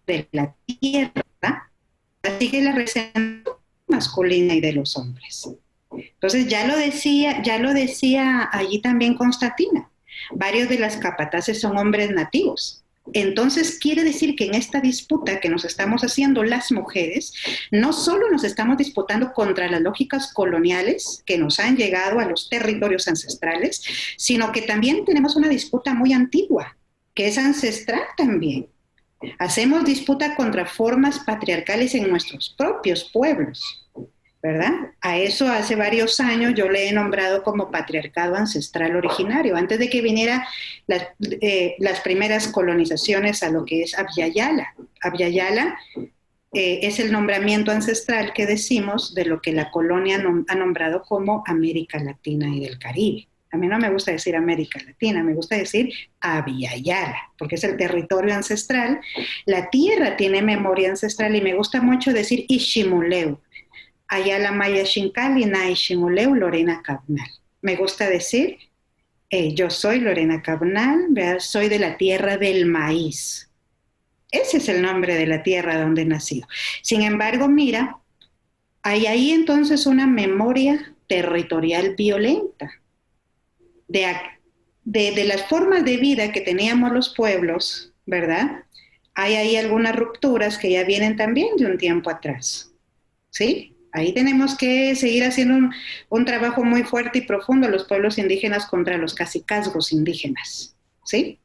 de la tierra, sigue la representación masculina y de los hombres. Entonces ya lo decía, ya lo decía allí también Constantina Varios de las capataces son hombres nativos. Entonces quiere decir que en esta disputa que nos estamos haciendo las mujeres, no solo nos estamos disputando contra las lógicas coloniales que nos han llegado a los territorios ancestrales, sino que también tenemos una disputa muy antigua, que es ancestral también. Hacemos disputa contra formas patriarcales en nuestros propios pueblos. ¿Verdad? A eso hace varios años yo le he nombrado como patriarcado ancestral originario, antes de que viniera eh, las primeras colonizaciones a lo que es Abyayala. Abyayala eh, es el nombramiento ancestral que decimos de lo que la colonia ha nombrado como América Latina y del Caribe. A mí no me gusta decir América Latina, me gusta decir Abyayala, porque es el territorio ancestral. La tierra tiene memoria ancestral y me gusta mucho decir Ishimuleu, Ayala Maya Shinkali Nai Shimuleu Lorena Cabnal. Me gusta decir, eh, yo soy Lorena Cabnal, soy de la tierra del maíz. Ese es el nombre de la tierra donde he nacido. Sin embargo, mira, hay ahí entonces una memoria territorial violenta de, de, de, las formas de vida que teníamos los pueblos, ¿verdad? Hay ahí algunas rupturas que ya vienen también de un tiempo atrás, ¿sí? Ahí tenemos que seguir haciendo un, trabajo muy fuerte y profundo los pueblos indígenas contra los casicazgos indígenas, ¿sí?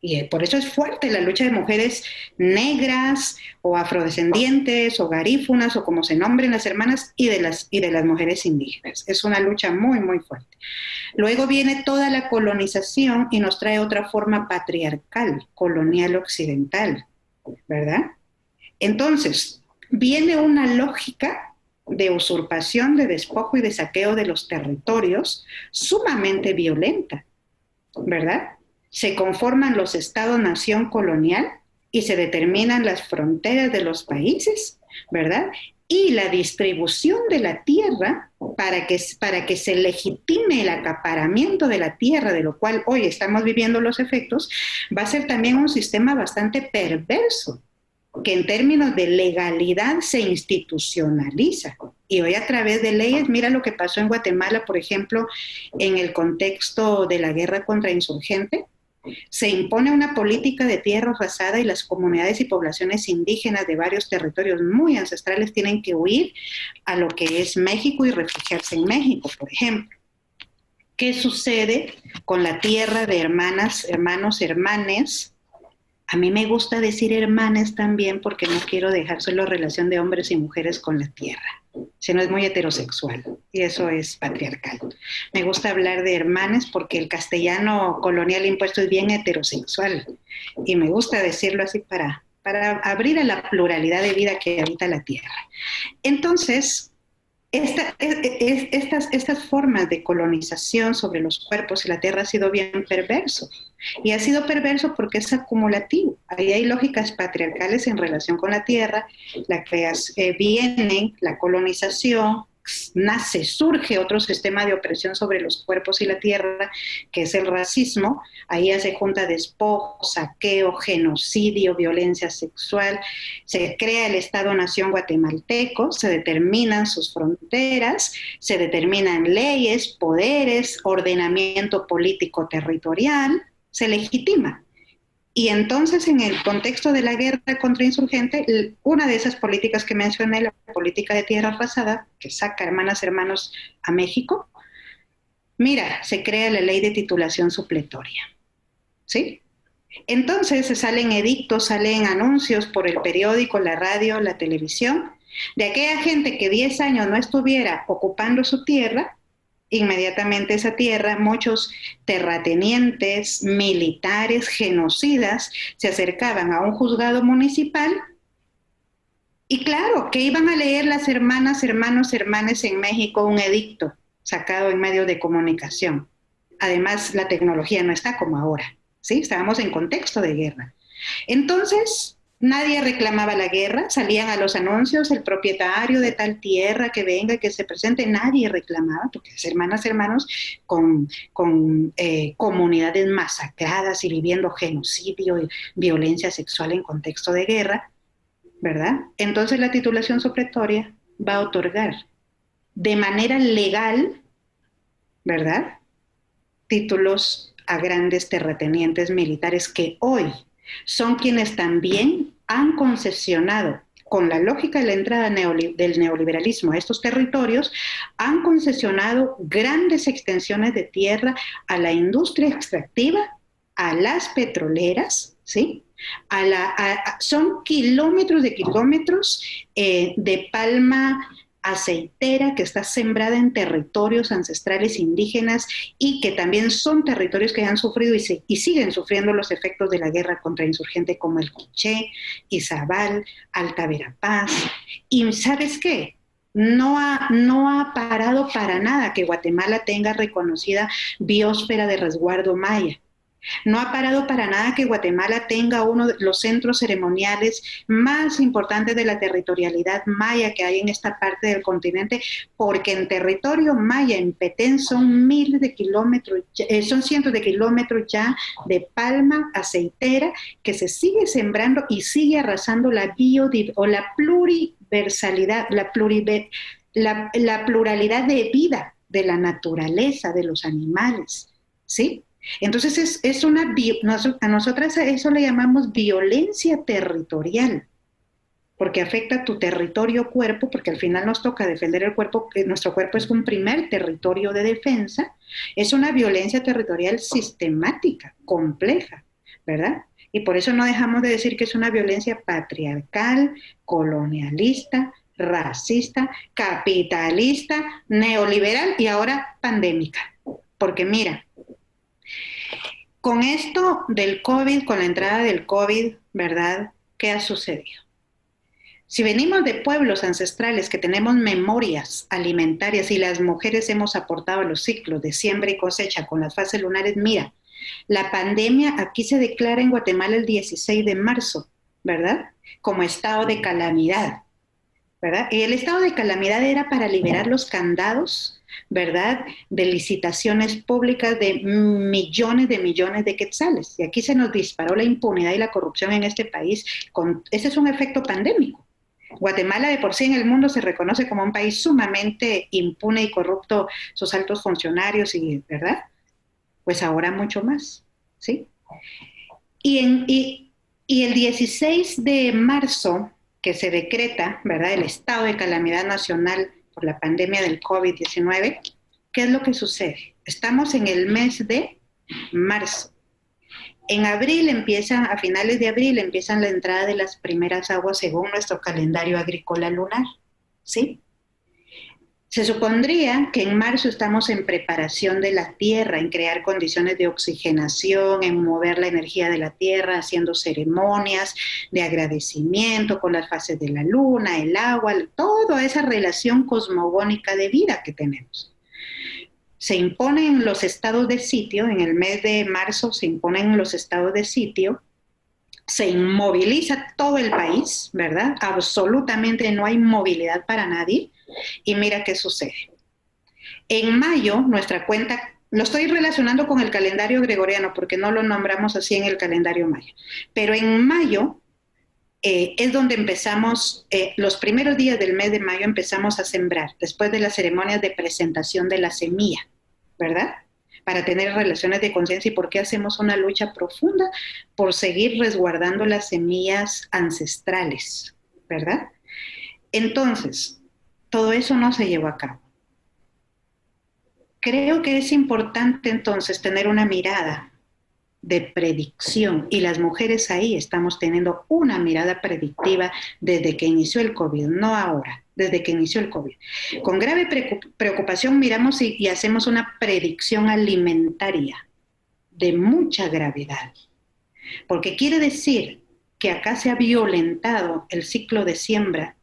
Y eh, por eso es fuerte la lucha de mujeres negras o afrodescendientes o garífunas o como se nombren las hermanas y de las, y de las mujeres indígenas. Es una lucha muy, muy fuerte. Luego viene toda la colonización y nos trae otra forma patriarcal, colonial occidental, ¿verdad? Entonces, viene una lógica de usurpación, de despojo y de saqueo de los territorios sumamente violenta, ¿verdad? se conforman los estados-nación colonial y se determinan las fronteras de los países, ¿verdad? Y la distribución de la tierra para que, para que se legitime el acaparamiento de la tierra, de lo cual hoy estamos viviendo los efectos, va a ser también un sistema bastante perverso, que en términos de legalidad se institucionaliza. Y hoy a través de leyes, mira lo que pasó en Guatemala, por ejemplo, en el contexto de la guerra contra insurgente, se impone una política de tierra arrasada y las comunidades y poblaciones indígenas de varios territorios muy ancestrales tienen que huir a lo que es México y refugiarse en México, por ejemplo. ¿Qué sucede con la tierra de hermanas, hermanos, hermanes? A mí me gusta decir hermanas también porque no quiero dejar solo relación de hombres y mujeres con la tierra si no es muy heterosexual y eso es patriarcal. Me gusta hablar de hermanas porque el castellano colonial impuesto es bien heterosexual y me gusta decirlo así para, para abrir a la pluralidad de vida que habita la tierra. Entonces, estas, estas formas de colonización sobre los cuerpos y la tierra ha sido bien perverso. Y ha sido perverso porque es acumulativo. Ahí hay lógicas patriarcales en relación con la tierra, la que eh, vienen, la colonización, nace, surge otro sistema de opresión sobre los cuerpos y la tierra, que es el racismo. Ahí se junta despojo, saqueo, genocidio, violencia sexual. Se crea el Estado-Nación guatemalteco, se determinan sus fronteras, se determinan leyes, poderes, ordenamiento político territorial, se legitima. Y entonces, en el contexto de la guerra contra insurgente, una de esas políticas que mencioné, la política de tierra pasada, que saca hermanas hermanos a México, mira, se crea la ley de titulación supletoria. ¿Sí? Entonces se salen edictos, salen anuncios por el periódico, la radio, la televisión, de aquella gente que 10 años no estuviera ocupando su tierra, inmediatamente esa tierra, muchos terratenientes, militares, genocidas, se acercaban a un juzgado municipal y claro, que iban a leer las hermanas, hermanos, hermanas en México un edicto sacado en medios de comunicación. Además, la tecnología no está como ahora, ¿sí? Estábamos en contexto de guerra. Entonces, Nadie reclamaba la guerra, salían a los anuncios, el propietario de tal tierra que venga, que se presente, nadie reclamaba, porque es hermanas, hermanos, con, eh, comunidades masacradas y viviendo genocidio y violencia sexual en contexto de guerra, ¿verdad? Entonces la titulación supletoria va a otorgar de manera legal, ¿verdad? Títulos a grandes terratenientes militares que hoy son quienes también han concesionado con la lógica de la entrada del neoliberalismo a estos territorios, han concesionado grandes extensiones de tierra a la industria extractiva, a las petroleras, ¿sí? A la, son kilómetros de kilómetros eh, de palma aceitera que está sembrada en territorios ancestrales indígenas y que también son territorios que han sufrido y, siguen sufriendo los efectos de la guerra contra insurgente como el Quiché, Izabal, Alta Verapaz. Y ¿sabes qué? No ha, no ha parado para nada que Guatemala tenga reconocida biosfera de resguardo maya. No ha parado para nada que Guatemala tenga uno de los centros ceremoniales más importantes de la territorialidad maya que hay en esta parte del continente, porque en territorio maya, en Petén, son miles de kilómetros, eh, son cientos de kilómetros ya de palma aceitera que se sigue sembrando y sigue arrasando la biodiversidad o la pluriversalidad, la, la, la pluralidad de vida de la naturaleza, de los animales. ¿Sí? Entonces es, una, a nosotras eso le llamamos violencia territorial, porque afecta tu territorio cuerpo, porque al final nos toca defender el cuerpo, que nuestro cuerpo es un primer territorio de defensa, es una violencia territorial sistemática, compleja, ¿verdad? Y por eso no dejamos de decir que es una violencia patriarcal, colonialista, racista, capitalista, neoliberal y ahora pandémica. Porque mira, con esto del COVID, con la entrada del COVID, ¿verdad? ¿Qué ha sucedido? Si venimos de pueblos ancestrales que tenemos memorias alimentarias y las mujeres hemos aportado los ciclos de siembra y cosecha con las fases lunares, mira, La pandemia aquí se declara en Guatemala el 16 de marzo, ¿verdad? Como estado de calamidad, ¿verdad? El estado de calamidad era para liberar los candados, ¿verdad? De licitaciones públicas de millones de millones de quetzales. Y aquí se nos disparó la impunidad y la corrupción en este país. Ese es un efecto pandémico. Guatemala de por sí en el mundo se reconoce como un país sumamente impune y corrupto, sus altos funcionarios y, ¿verdad? Pues ahora mucho más, ¿sí? Y el 16 de marzo, que se decreta, ¿verdad? El estado de calamidad nacional por la pandemia del COVID-19, ¿qué es lo que sucede? Estamos en el mes de marzo. En abril empiezan, a finales de abril empiezan la entrada de las primeras aguas según nuestro calendario agrícola lunar, ¿sí? Se supondría que en marzo estamos en preparación de la tierra, en crear condiciones de oxigenación, en mover la energía de la tierra, haciendo ceremonias de agradecimiento con las fases de la luna, el agua, toda esa relación cosmogónica de vida que tenemos se imponen los estados de sitio, en el mes de marzo se imponen los estados de sitio, se inmoviliza todo el país, ¿verdad? Absolutamente no hay movilidad para nadie. Y mira qué sucede. En mayo, nuestra cuenta, lo estoy relacionando con el calendario gregoriano porque no lo nombramos así en el calendario maya, pero en mayo eh, es donde empezamos, eh, los primeros días del mes de mayo empezamos a sembrar, después de las ceremonias de presentación de la semilla, ¿verdad? Para tener relaciones de conciencia y por qué hacemos una lucha profunda por seguir resguardando las semillas ancestrales, ¿verdad? Entonces, todo eso no se llevó a cabo. Creo que es importante entonces tener una mirada de predicción y las mujeres ahí estamos teniendo una mirada predictiva desde que inició el COVID, no ahora, desde que inició el COVID. Con grave preocupación miramos y, hacemos una predicción alimentaria de mucha gravedad, porque quiere decir que acá se ha violentado el ciclo de siembra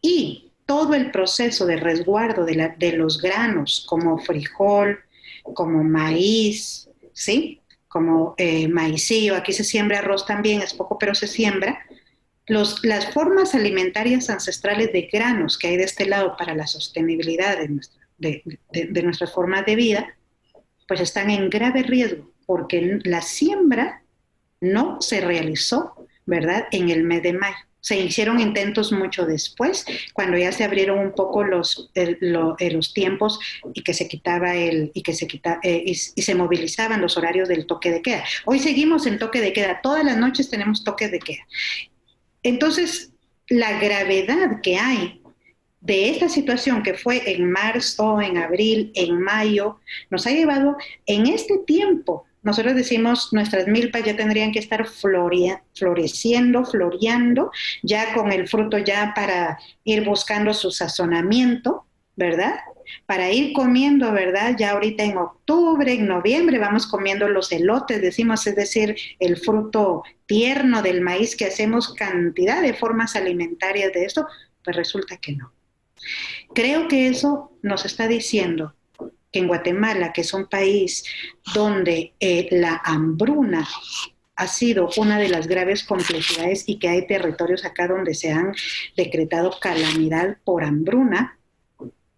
y todo el proceso de resguardo de, los granos como frijol, como maíz, ¿sí? como eh, maicillo, aquí se siembra arroz también, es poco, pero se siembra. Las formas alimentarias ancestrales de granos que hay de este lado para la sostenibilidad de, nuestra, de, de, nuestras formas de vida, pues están en grave riesgo, porque la siembra no se realizó, ¿verdad?, en el mes de mayo. Se hicieron intentos mucho después, cuando ya se abrieron un poco los, los tiempos y que se quitaba el y que se quita, eh, y, se movilizaban los horarios del toque de queda. Hoy seguimos en toque de queda, todas las noches tenemos toque de queda. Entonces, la gravedad que hay de esta situación que fue en marzo, en abril, en mayo, nos ha llevado en este tiempo nosotros decimos, nuestras milpas ya tendrían que estar floreciendo, floreando, ya con el fruto ya para ir buscando su sazonamiento, ¿verdad? Para ir comiendo, ¿verdad? Ya ahorita en octubre, en noviembre vamos comiendo los elotes, decimos, es decir, el fruto tierno del maíz que hacemos cantidad de formas alimentarias de esto, pues resulta que no. Creo que eso nos está diciendo que en Guatemala, que es un país donde eh, la hambruna ha sido una de las graves complejidades y que hay territorios acá donde se han decretado calamidad por hambruna,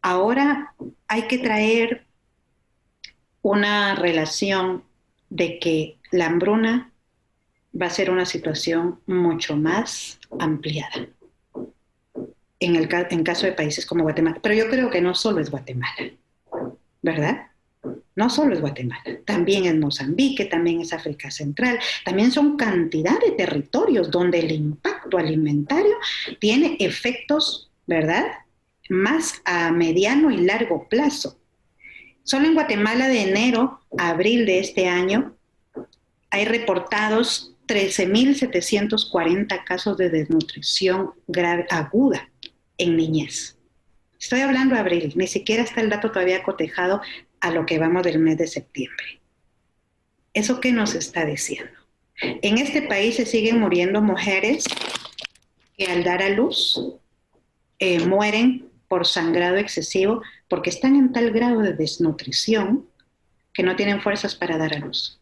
ahora hay que traer una relación de que la hambruna va a ser una situación mucho más ampliada en el en caso de países como Guatemala. Pero yo creo que no solo es Guatemala. ¿Verdad? No solo es Guatemala, también es Mozambique, también es África Central, también son cantidad de territorios donde el impacto alimentario tiene efectos, ¿verdad? Más a mediano y largo plazo. Solo en Guatemala de enero a abril de este año hay reportados 13.740 casos de desnutrición grave, aguda en niñez. Estoy hablando de abril, ni siquiera está el dato todavía cotejado a lo que vamos del mes de septiembre. ¿Eso qué nos está diciendo? En este país se siguen muriendo mujeres que al dar a luz eh, mueren por sangrado excesivo porque están en tal grado de desnutrición, que no tienen fuerzas para dar a luz.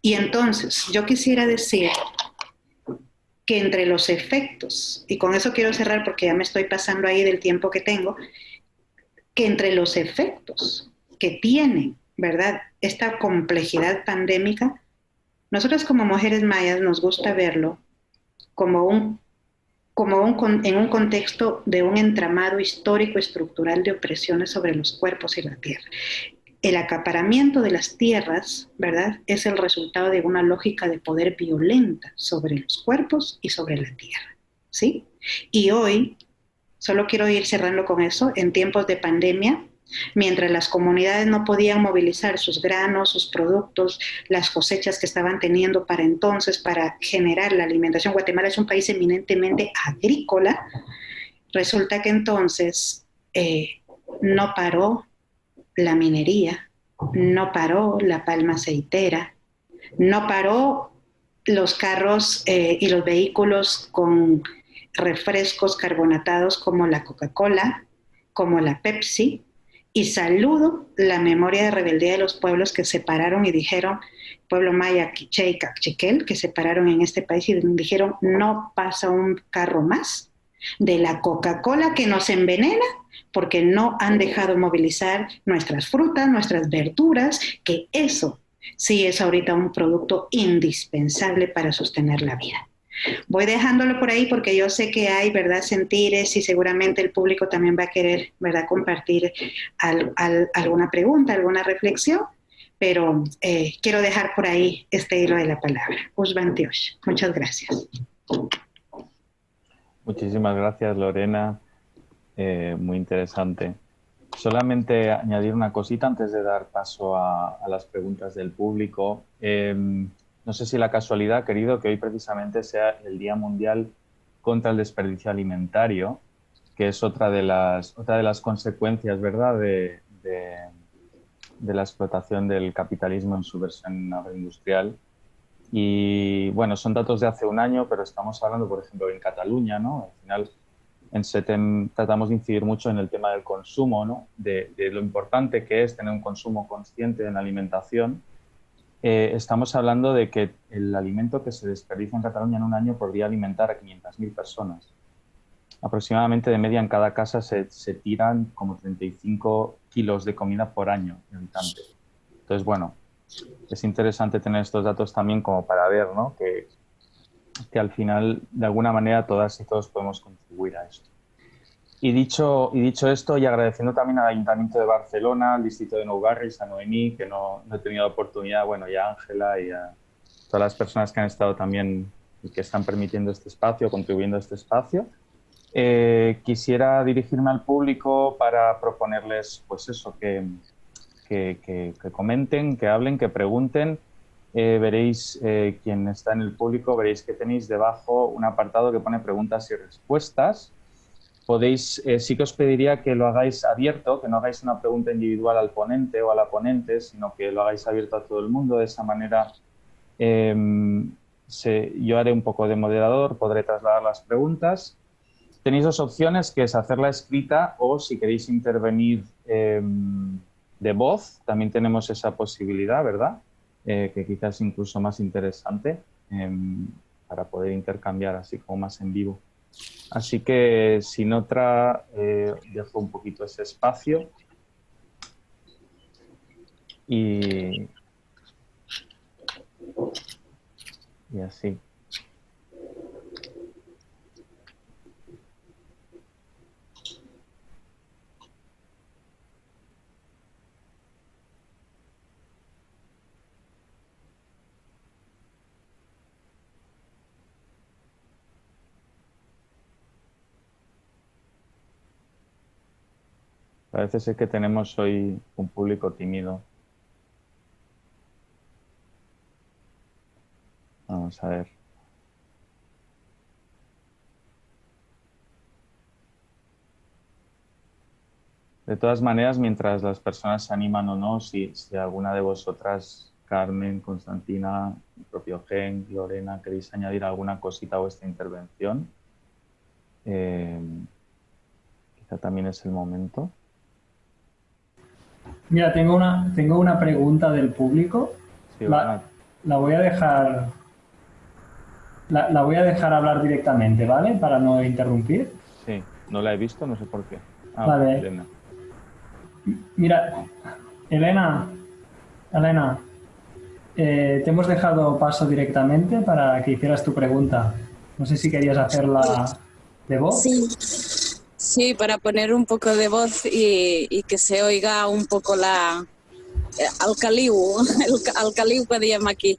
Y entonces, yo quisiera decir que entre los efectos, y con eso quiero cerrar porque ya me estoy pasando ahí del tiempo que tengo, que entre los efectos que tiene, ¿verdad? Esta complejidad pandémica, nosotros como mujeres mayas nos gusta verlo como un como un, en un contexto de un entramado histórico estructural de opresiones sobre los cuerpos y la tierra. El acaparamiento de las tierras, ¿verdad?, es el resultado de una lógica de poder violenta sobre los cuerpos y sobre la tierra, ¿sí? Y hoy, solo quiero ir cerrando con eso, en tiempos de pandemia, Mientras las comunidades no podían movilizar sus granos, sus productos, las cosechas que estaban teniendo para entonces para generar la alimentación, Guatemala es un país eminentemente agrícola, resulta que entonces eh, no paró la minería, no paró la palma aceitera, no paró los carros eh, y los vehículos con refrescos carbonatados como la Coca-Cola, como la Pepsi, y saludo la memoria de rebeldía de los pueblos que se pararon y dijeron, pueblo maya, quiché y que se pararon en este país y dijeron, no pasa un carro más de la Coca-Cola que nos envenena porque no han dejado movilizar nuestras frutas, nuestras verduras, que eso sí es ahorita un producto indispensable para sostener la vida. Voy dejándolo por ahí porque yo sé que hay, ¿verdad?, sentires y seguramente el público también va a querer, ¿verdad?, compartir alguna pregunta, alguna reflexión, pero eh, quiero dejar por ahí este hilo de la palabra. Usbantiosh. Muchas gracias. Muchísimas gracias, Lorena. Eh, muy interesante. Solamente añadir una cosita antes de dar paso a, las preguntas del público. Em, no sé si la casualidad, querido, que hoy precisamente sea el Día Mundial contra el Desperdicio Alimentario, que es otra de las, otra de las consecuencias, ¿verdad?, de, la explotación del capitalismo en su versión agroindustrial. Y bueno, son datos de hace un año, pero estamos hablando, por ejemplo, en Cataluña, ¿no? Al final, en SETEM tratamos de incidir mucho en el tema del consumo, ¿no? De, de lo importante que es tener un consumo consciente en la alimentación eh, estamos hablando de que el alimento que se desperdicia en Cataluña en un año podría alimentar a 500.000 personas. Aproximadamente de media en cada casa se, tiran como 35 kilos de comida por año habitante. Entonces, bueno, es interesante tener estos datos también como para ver ¿no? que, que al final, de alguna manera, todas y todos podemos contribuir a esto. Y dicho, y dicho esto, y agradeciendo también al Ayuntamiento de Barcelona, al Distrito de Nou Barris, a Noemí, que no, he tenido oportunidad, bueno, y a Ángela y a todas las personas que han estado también y que están permitiendo este espacio, contribuyendo a este espacio. Eh, quisiera dirigirme al público para proponerles, pues eso, que, que, que, comenten, que hablen, que pregunten. Eh, veréis, eh, quien está en el público, veréis que tenéis debajo un apartado que pone preguntas y respuestas podéis, eh, sí que os pediría que lo hagáis abierto, que no hagáis una pregunta individual al ponente o a la ponente, sino que lo hagáis abierto a todo el mundo. De esa manera em, yo haré un poco de moderador, podré trasladar las preguntas. Tenéis dos opciones, que es hacerla escrita o si queréis intervenir em, de voz, también tenemos esa posibilidad, ¿verdad? Eh, que quizás incluso más interesante em, para poder intercambiar así como más en vivo. Así que sin otra, eh, dejo un poquito ese espacio. Y, y así. Parece ser que tenemos hoy un público tímido. Vamos a ver. De todas maneras, mientras las personas se animan o no, si, alguna de vosotras, Carmen, Constantina, el propio Gen, Lorena, queréis añadir alguna cosita a vuestra intervención, eh, quizá también es el momento. Mira, tengo una, tengo una pregunta del público. la, voy a dejar la, voy a dejar hablar directamente, ¿vale? Para no interrumpir. Sí, no la he visto, no sé por qué. Ah, vale. Elena. Mira, Elena, Elena, eh, te hemos dejado paso directamente para que hicieras tu pregunta. No sé si querías hacerla de voz. Sí, sí para poner un poco de voz y, que se oiga un poco la eh, alcaliu, el alcaliu que llama aquí.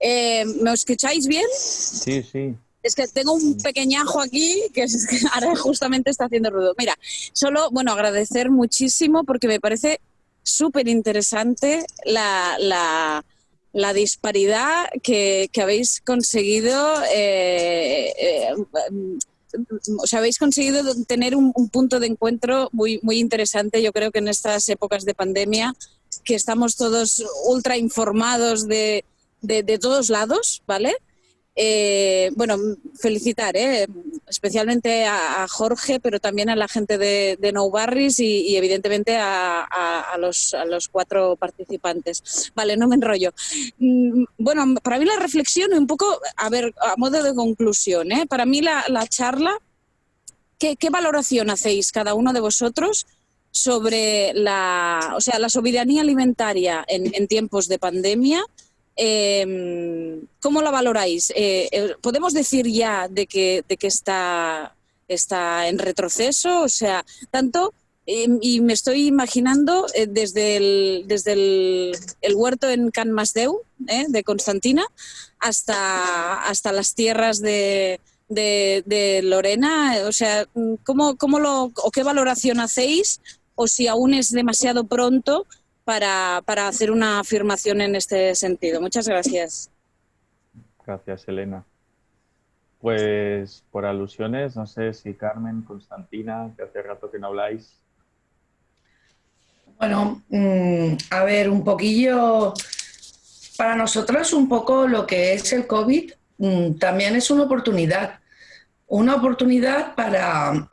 Eh, ¿Me escucháis bien? Sí, sí. Es que tengo un pequeñajo aquí que, ahora justamente está haciendo ruido. Mira, solo, bueno, agradecer muchísimo porque me parece súper interesante la, disparidad que, habéis conseguido. Eh, eh, o sea, habéis conseguido tener un, punto de encuentro muy, muy interesante, yo creo que en estas épocas de pandemia, que estamos todos ultra informados de, de, todos lados, ¿vale? Eh, bueno, felicitar, ¿eh? especialmente a, Jorge, pero también a la gente de, de No Barris y, evidentemente a, los, cuatro participantes. Vale, no me enrollo. Mm, bueno, para mí la reflexión un poco, a ver, a modo de conclusión, ¿eh? para mí la, charla, ¿qué, valoración hacéis cada uno de vosotros? sobre la, o sea, la soberanía alimentaria en, en tiempos de pandemia eh, ¿Cómo la valoráis? Eh, eh, ¿Podemos decir ya de que, de que está, está en retroceso? O sea, tanto, em, y me estoy imaginando eh, desde, el, desde el, huerto en Can Masdeu, de Constantina, hasta, hasta las tierras de, de, Lorena. O sea, ¿cómo, cómo lo, o qué valoración hacéis? O si aún es demasiado pronto para, para hacer una afirmación en este sentido. Muchas gracias. Gracias, Elena. Pues por alusiones, no sé si Carmen, Constantina, que hace rato que no habláis. Bueno, mm, a ver, un poquillo, para nosotros un poco lo que es el COVID mm, también es una oportunidad, una oportunidad para,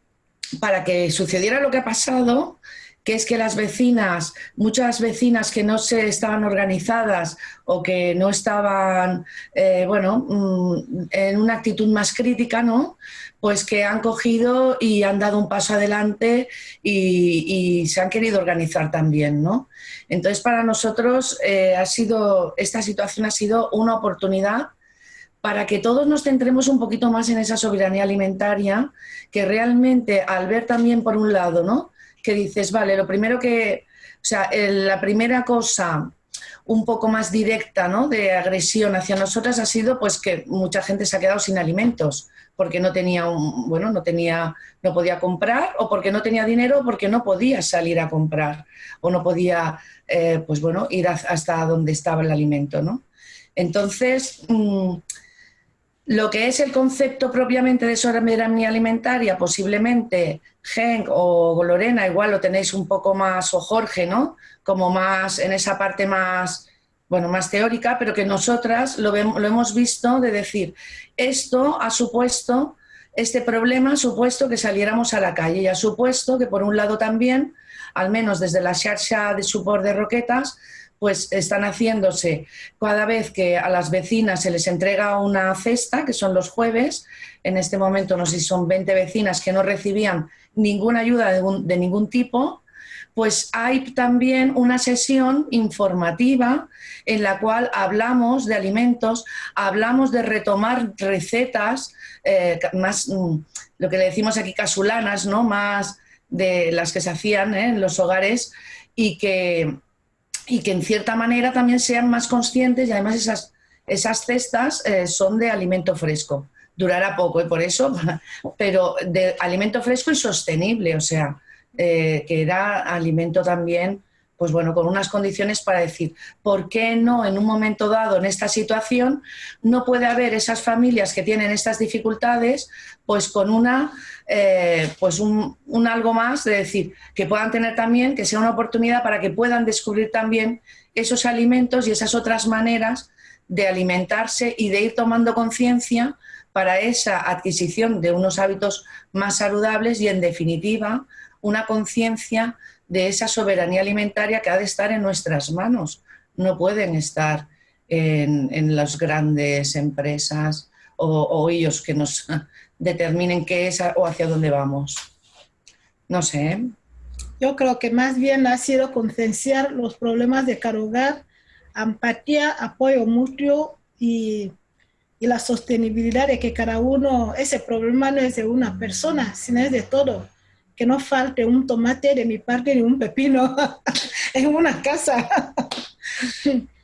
para que sucediera lo que ha pasado que es que las vecinas, muchas vecinas que no se estaban organizadas o que no estaban, eh, bueno, mm, en una actitud más crítica, ¿no? Pues que han cogido y han dado un paso adelante y, se han querido organizar también, ¿no? Entonces, para nosotros eh, ha sido, esta situación ha sido una oportunidad para que todos nos centremos un poquito más en esa soberanía alimentaria, que realmente al ver también por un lado, ¿no? Que dices, vale, lo primero que, o sea, la primera cosa un poco más directa ¿no? de agresión hacia nosotras ha sido pues que mucha gente se ha quedado sin alimentos porque no tenía un, bueno no tenía no podía comprar o porque no tenía dinero o porque no podía salir a comprar o no podía eh, pues bueno ir hasta donde estaba el alimento ¿no? entonces mm, lo que es el concepto propiamente de soberanía alimentaria, posiblemente Genk o Lorena, igual lo tenéis un poco más, o Jorge, ¿no? Como más en esa parte más, bueno, más teórica, pero que nosotras lo, lo hemos visto de decir, esto ha supuesto, este problema ha supuesto que saliéramos a la calle y ha supuesto que por un lado también, al menos desde la xarxa de support de Roquetas, pues están haciéndose cada vez que a las vecinas se les entrega una cesta, que son los jueves, en este momento no sé si son 20 vecinas que no recibían ninguna ayuda de, ningún tipo, pues hay también una sesión informativa en la cual hablamos de alimentos, hablamos de retomar recetas eh, más, mm, lo que le decimos aquí casulanas, ¿no? más de las que se hacían ¿eh? en los hogares y que, y que en cierta manera también sean más conscientes y además esas, esas cestas eh, son de alimento fresco. Durará poco y ¿eh? por eso, pero de alimento fresco y sostenible, o sea, eh, que era alimento también pues bueno, con unas condiciones para decir, ¿por qué no en un momento dado, en esta situación, no puede haber esas familias que tienen estas dificultades, pues con una, eh, pues un, algo más de decir, que puedan tener también, que sea una oportunidad para que puedan descubrir también esos alimentos y esas otras maneras de alimentarse y de ir tomando conciencia para esa adquisición de unos hábitos más saludables y, en definitiva, una conciencia de esa soberanía alimentaria que ha de estar en nuestras manos. No pueden estar en, las grandes empresas o, ellos que nos determinen qué es o hacia dónde vamos. No sé. Yo creo que más bien ha sido concienciar los problemas de cada empatía, apoyo mutuo y, y, la sostenibilidad de que cada uno, ese problema no es de una persona, sino es de todo. Que no falte un tomate de mi parte ni un pepino en una casa.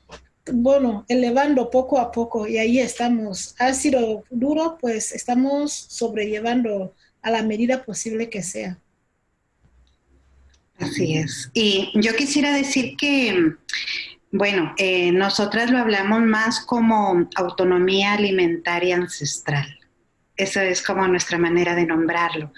bueno, elevando poco a poco y ahí estamos. Ha sido duro, pues estamos sobrellevando a la medida posible que sea. Así es. Y yo quisiera decir que, bueno, eh, nosotras lo hablamos más como autonomía alimentaria ancestral. Esa es como nuestra manera de nombrarlo.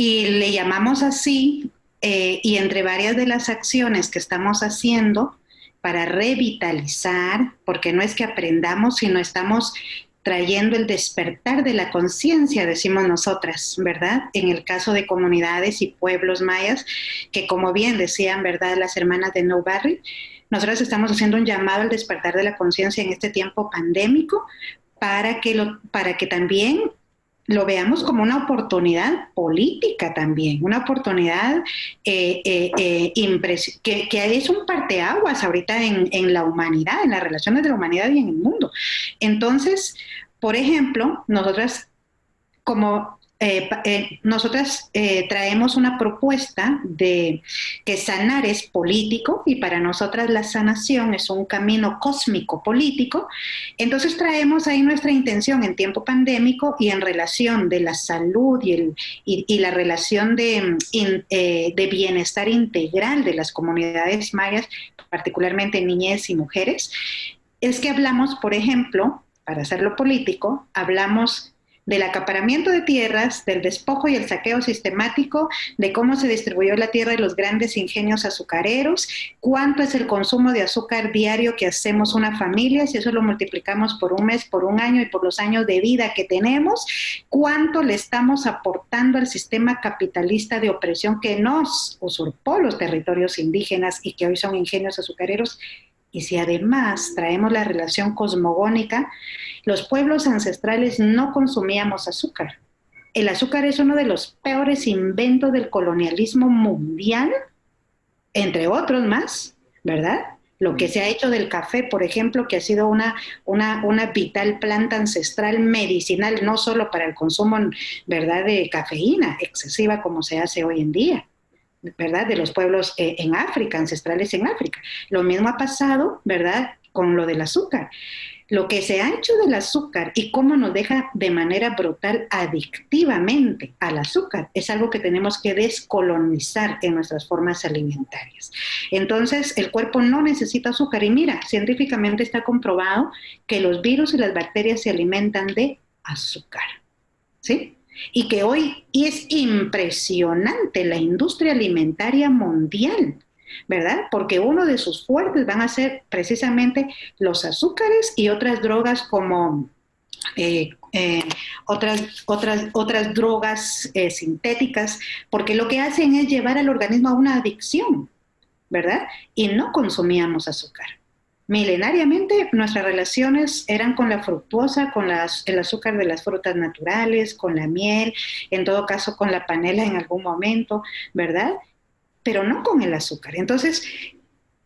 Y le llamamos así, eh, y entre varias de las acciones que estamos haciendo, para revitalizar, porque no es que aprendamos, sino estamos trayendo el despertar de la conciencia, decimos nosotras, ¿verdad? En el caso de comunidades y pueblos mayas, que como bien decían, ¿verdad? Las hermanas de No Barry, nosotros estamos haciendo un llamado al despertar de la conciencia en este tiempo pandémico para que, lo, para que también lo veamos como una oportunidad política también, una oportunidad eh, eh, eh que, que, es un parteaguas ahorita en, en la humanidad, en las relaciones de la humanidad y en el mundo. Entonces, por ejemplo, nosotras como eh, eh, nosotras eh, traemos una propuesta de que sanar es político y para nosotras la sanación es un camino cósmico político. Entonces traemos ahí nuestra intención en tiempo pandémico y en relación de la salud y, el, y, la relación de, de bienestar integral de las comunidades mayas, particularmente niñez y mujeres, es que hablamos, por ejemplo, para hacerlo político, hablamos del acaparamiento de tierras, del despojo y el saqueo sistemático, de cómo se distribuyó la tierra y los grandes ingenios azucareros, cuánto es el consumo de azúcar diario que hacemos una familia, si eso lo multiplicamos por un mes, por un año y por los años de vida que tenemos, cuánto le estamos aportando al sistema capitalista de opresión que nos usurpó los territorios indígenas y que hoy son ingenios azucareros y si además traemos la relación cosmogónica, los pueblos ancestrales no consumíamos azúcar. El azúcar es uno de los peores inventos del colonialismo mundial, entre otros más, ¿verdad? Lo que se ha hecho del café, por ejemplo, que ha sido una, una, una vital planta ancestral medicinal, no solo para el consumo, ¿verdad?, de cafeína excesiva como se hace hoy en día. ¿Verdad? De los pueblos eh, en África, ancestrales en África. Lo mismo ha pasado, ¿verdad? Con lo del azúcar. Lo que se ha hecho del azúcar y cómo nos deja de manera brutal adictivamente al azúcar es algo que tenemos que descolonizar en nuestras formas alimentarias. Entonces, el cuerpo no necesita azúcar y mira, científicamente está comprobado que los virus y las bacterias se alimentan de azúcar. ¿Sí? Y que hoy es impresionante la industria alimentaria mundial, ¿verdad? Porque uno de sus fuertes van a ser precisamente los azúcares y otras drogas como eh, eh, otras, otras, otras drogas eh, sintéticas, porque lo que hacen es llevar al organismo a una adicción, ¿verdad? Y no consumíamos azúcar. Milenariamente nuestras relaciones eran con la fructuosa, con el azúcar de las frutas naturales, con la miel, en todo caso con la panela en algún momento, ¿verdad? Pero no con el azúcar. Entonces,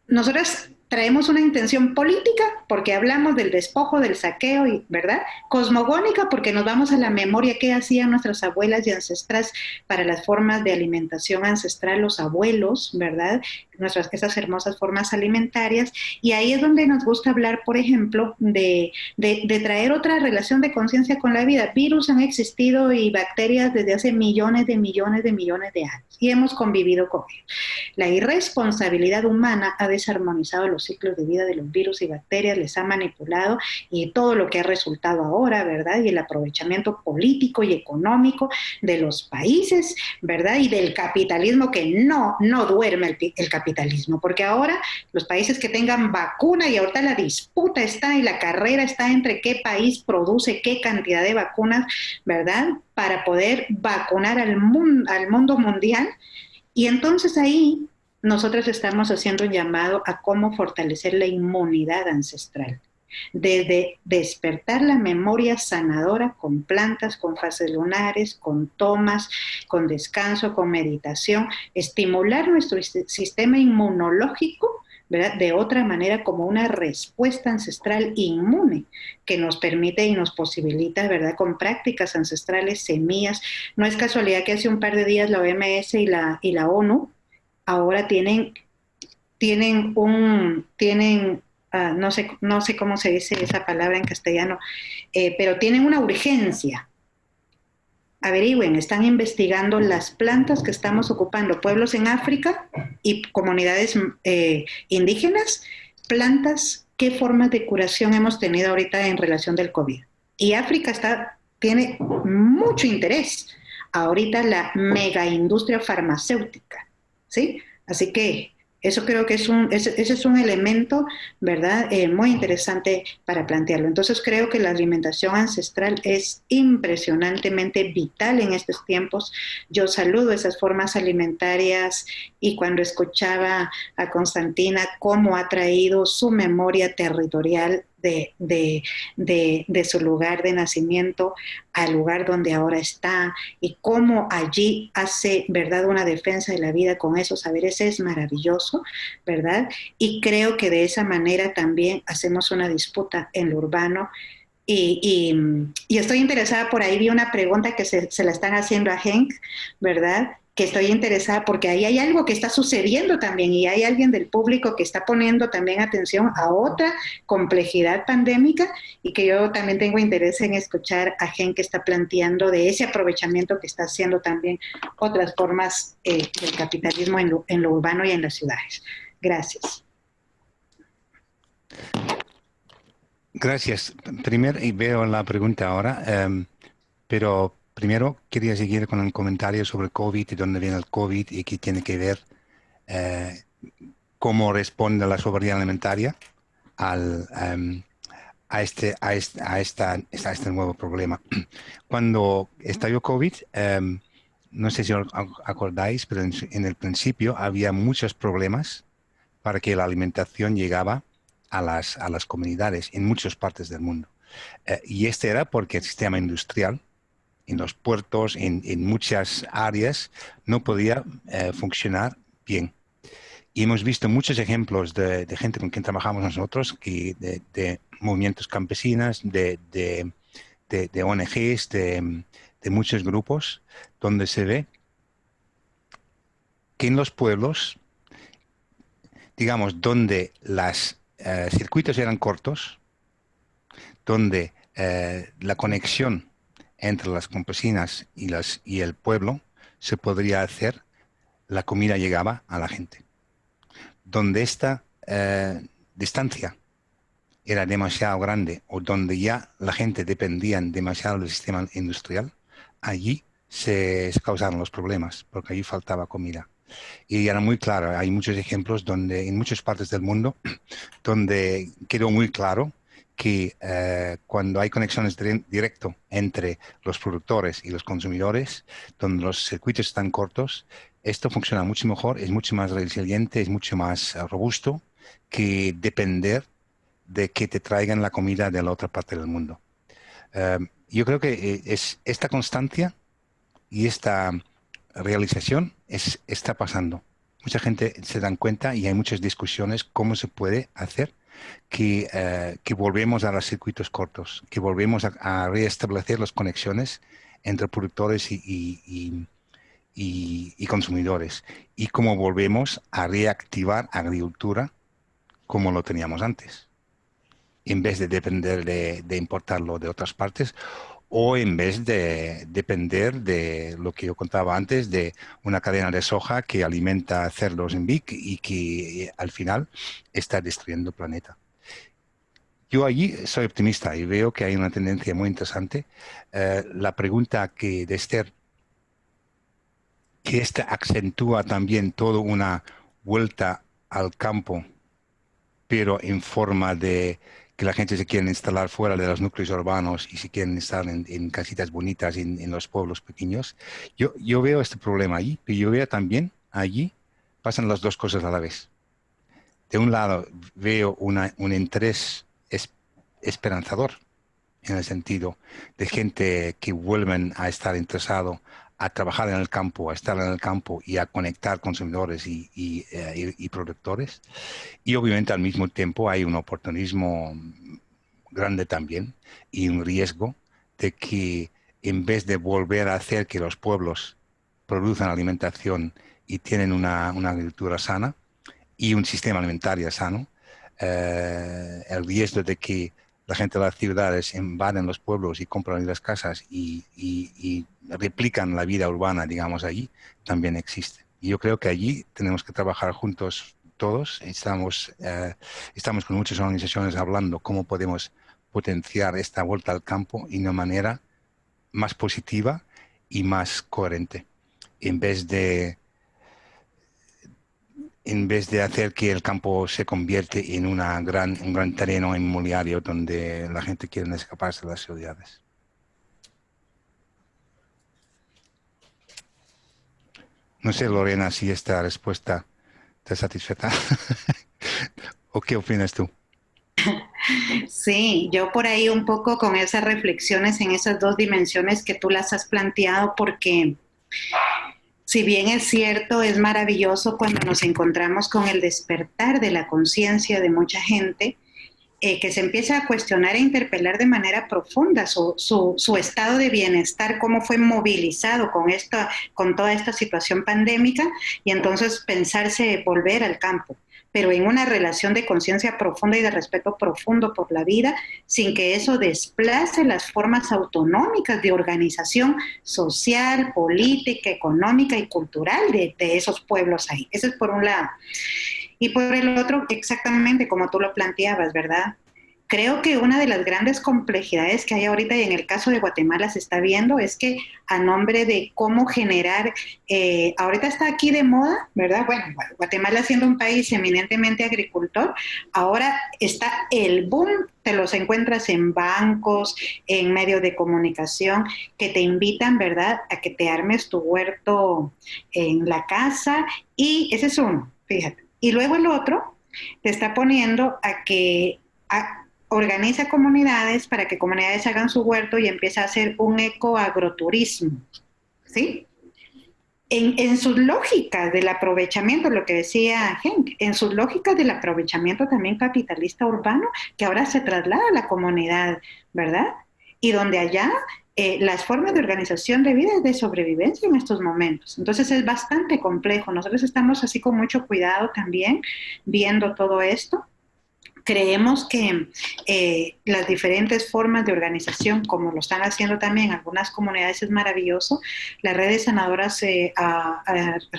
nosotras traemos una intención política porque hablamos del despojo, del saqueo, y, ¿verdad? Cosmogónica porque nos vamos a la memoria que hacían nuestras abuelas y ancestras para las formas de alimentación ancestral, los abuelos, ¿verdad? Nuestras, esas hermosas formas alimentarias. Y ahí es donde nos gusta hablar, por ejemplo, de, de traer otra relación de conciencia con la vida. Virus han existido y bacterias desde hace millones de millones de millones de años y hemos convivido con ellos. La irresponsabilidad humana ha desarmonizado los ciclos de vida de los virus y bacterias, les ha manipulado y todo lo que ha resultado ahora, ¿verdad? Y el aprovechamiento político y económico de los países, ¿verdad? Y del capitalismo que no, no duerme el, el capitalismo, porque ahora los países que tengan vacuna y ahorita la disputa está y la carrera está entre qué país produce qué cantidad de vacunas, ¿verdad? Para poder vacunar al mundo, al mundo mundial. Y entonces ahí nosotros estamos haciendo un llamado a cómo fortalecer la inmunidad ancestral. Desde despertar la memoria sanadora con plantas, con fases lunares, con tomas, con descanso, con meditación, estimular nuestro sistema inmunológico de otra manera como una respuesta ancestral inmune que nos permite y nos posibilita, ¿verdad? Con prácticas ancestrales, semillas. No es casualidad que hace un par de días la OMS y la, y la ONU ahora tienen, tienen un, tienen, ah, no, sé, no sé cómo se dice esa palabra en castellano, eh, pero tienen una urgencia. Averigüen, están investigando las plantas que estamos ocupando, pueblos en África y comunidades eh, indígenas, plantas, qué formas de curación hemos tenido ahorita en relación del COVID. Y África está, tiene mucho interés ahorita la mega industria farmacéutica ¿sí? Así que eso creo que es un, ese, es un elemento, ¿verdad?, eh, muy interesante para plantearlo. Entonces creo que la alimentación ancestral es impresionantemente vital en estos tiempos. Yo saludo esas formas alimentarias y cuando escuchaba a Constantina cómo ha traído su memoria territorial de, su lugar de nacimiento al lugar donde ahora está y cómo allí hace, ¿verdad?, una defensa de la vida con esos saberes es maravilloso, ¿verdad? Y creo que de esa manera también hacemos una disputa en lo urbano. Y, estoy interesada, por ahí vi una pregunta que se, se la están haciendo a Henk, ¿verdad? Que estoy interesada porque ahí hay algo que está sucediendo también y hay alguien del público que está poniendo también atención a otra complejidad pandémica y que yo también tengo interés en escuchar a gente que está planteando de ese aprovechamiento que está haciendo también otras formas eh, del capitalismo en lo, en lo, urbano y en las ciudades. Gracias. Gracias. Primero, y veo la pregunta ahora, em, pero Primero, quería seguir con el comentario sobre COVID y dónde viene el COVID y qué tiene que ver eh, cómo responde la soberanía alimentaria al, em, a, este, a, esta, este nuevo problema. Cuando estalló COVID, em, no sé si os acordáis, pero en, el principio había muchos problemas para que la alimentación llegaba a las, a las comunidades en muchas partes del mundo. Eh, y este era porque el sistema industrial en los puertos, en, muchas áreas, no podía eh, funcionar bien. Y hemos visto muchos ejemplos de, gente con quien trabajamos nosotros, de, movimientos campesinos, de, de ONGs, de, muchos grupos, donde se ve que en los pueblos, digamos, donde los eh, circuitos eran cortos, donde eh, la conexión entre las campesinas y, el pueblo se podría hacer, la comida llegaba a la gente. Donde esta eh, distancia era demasiado grande o donde ya la gente dependía demasiado del sistema industrial, allí se, causaron los problemas, porque allí faltaba comida. Y era muy claro, hay muchos ejemplos donde en muchas partes del mundo donde quedó muy claro que eh, cuando hay conexiones directo entre los productores y los consumidores, donde los circuitos están cortos, esto funciona mucho mejor, es mucho más resiliente, es mucho más eh, robusto que depender de que te traigan la comida de la otra parte del mundo. Eh, yo creo que es esta constancia y esta realización es, está pasando. Mucha gente se dan cuenta y hay muchas discusiones cómo se puede hacer eh, que, volvemos a los circuitos cortos, que volvemos a, restablecer las conexiones entre productores y, consumidores. Y cómo volvemos a reactivar agricultura como lo teníamos antes, en vez de depender de, de importarlo de otras partes o en vez de depender de lo que yo contaba antes, de una cadena de soja que alimenta cerdos en Vic y que al final está destruyendo el planeta. yo allí soy optimista y veo que hay una tendencia muy interesante. Eh, la pregunta que de Esther, que esta acentúa también toda una vuelta al campo, pero en forma de que la gente se quiere instalar fuera de los núcleos urbanos y se quieren instalar en, casitas bonitas en, los pueblos pequeños. Yo, yo veo este problema allí, pero yo veo también allí pasan las dos cosas a la vez. De un lado veo un interés esperanzador en el sentido de gente que vuelven a estar interesado a trabajar en el campo, a estar en el campo y a conectar consumidores y, eh, y, productores. Y obviamente al mismo tiempo hay un oportunismo grande también y un riesgo de que en vez de volver a hacer que los pueblos produzcan alimentación y tienen una, agricultura sana y un sistema alimentario sano, eh, el riesgo de que la gente de las ciudades invaden los pueblos y compran las casas y, replican la vida urbana, digamos, allí, también existe. Y yo creo que allí tenemos que trabajar juntos todos. Estamos, eh, estamos con muchas organizaciones hablando cómo podemos potenciar esta vuelta al campo de una manera más positiva y más coherente. En vez de en vez de hacer que el campo se convierte en una gran, un gran terreno inmobiliario donde la gente quiere escaparse de las ciudades. No sé, Lorena, si esta respuesta te satisfecha. ¿O qué opinas tú? Sí, yo por ahí un poco con esas reflexiones en esas dos dimensiones que tú las has planteado, porque si bien es cierto, es maravilloso cuando nos encontramos con el despertar de la conciencia de mucha gente, eh, que se empieza a cuestionar e interpelar de manera profunda su, su, estado de bienestar, cómo fue movilizado con, esta, con toda esta situación pandémica, y entonces pensarse volver al campo pero en una relación de conciencia profunda y de respeto profundo por la vida, sin que eso desplace las formas autonómicas de organización social, política, económica y cultural de, esos pueblos ahí. Eso es por un lado. Y por el otro, exactamente como tú lo planteabas, ¿verdad? Creo que una de las grandes complejidades que hay ahorita y en el caso de Guatemala se está viendo es que a nombre de cómo generar, eh, ahorita está aquí de moda, ¿verdad? Bueno, Guatemala siendo un país eminentemente agricultor, ahora está el boom, te los encuentras en bancos, en medios de comunicación, que te invitan, ¿verdad?, a que te armes tu huerto en la casa y ese es uno, fíjate. Y luego el otro te está poniendo a que organiza comunidades para que comunidades hagan su huerto y empieza a hacer un ecoagroturismo, ¿sí? En, en, sus lógicas del aprovechamiento, lo que decía Henk, en sus lógicas del aprovechamiento también capitalista urbano, que ahora se traslada a la comunidad, ¿verdad? Y donde allá eh, las formas de organización de vida es de sobrevivencia en estos momentos. Entonces es bastante complejo. Nosotros estamos así con mucho cuidado también viendo todo esto Creemos que eh, las diferentes formas de organización, como lo están haciendo también algunas comunidades, es maravilloso. Las redes sanadoras eh,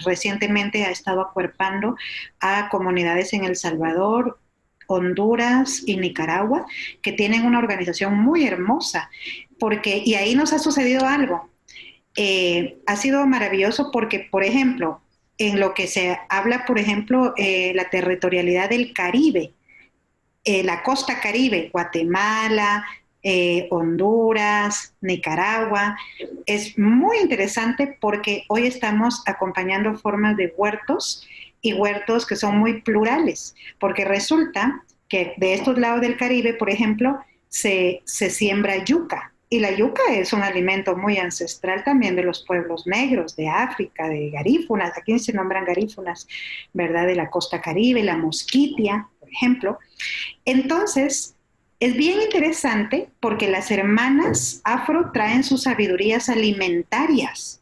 recientemente ha estado acuerpando a comunidades en El Salvador, Honduras y Nicaragua, que tienen una organización muy hermosa, porque, y ahí nos ha sucedido algo. Eh, ha sido maravilloso porque, por ejemplo, en lo que se habla, por ejemplo, la territorialidad del Caribe, eh, la costa caribe, Guatemala, eh, Honduras, Nicaragua. Es muy interesante porque hoy estamos acompañando formas de huertos y huertos que son muy plurales, porque resulta que de estos lados del Caribe, por ejemplo, se, se siembra yuca. Y la yuca es un alimento muy ancestral también de los pueblos negros, de África, de garífunas, aquí se nombran garífunas, ¿verdad? De la costa caribe, la mosquitia, ejemplo. Entonces, es bien interesante porque las hermanas afro traen sus sabidurías alimentarias,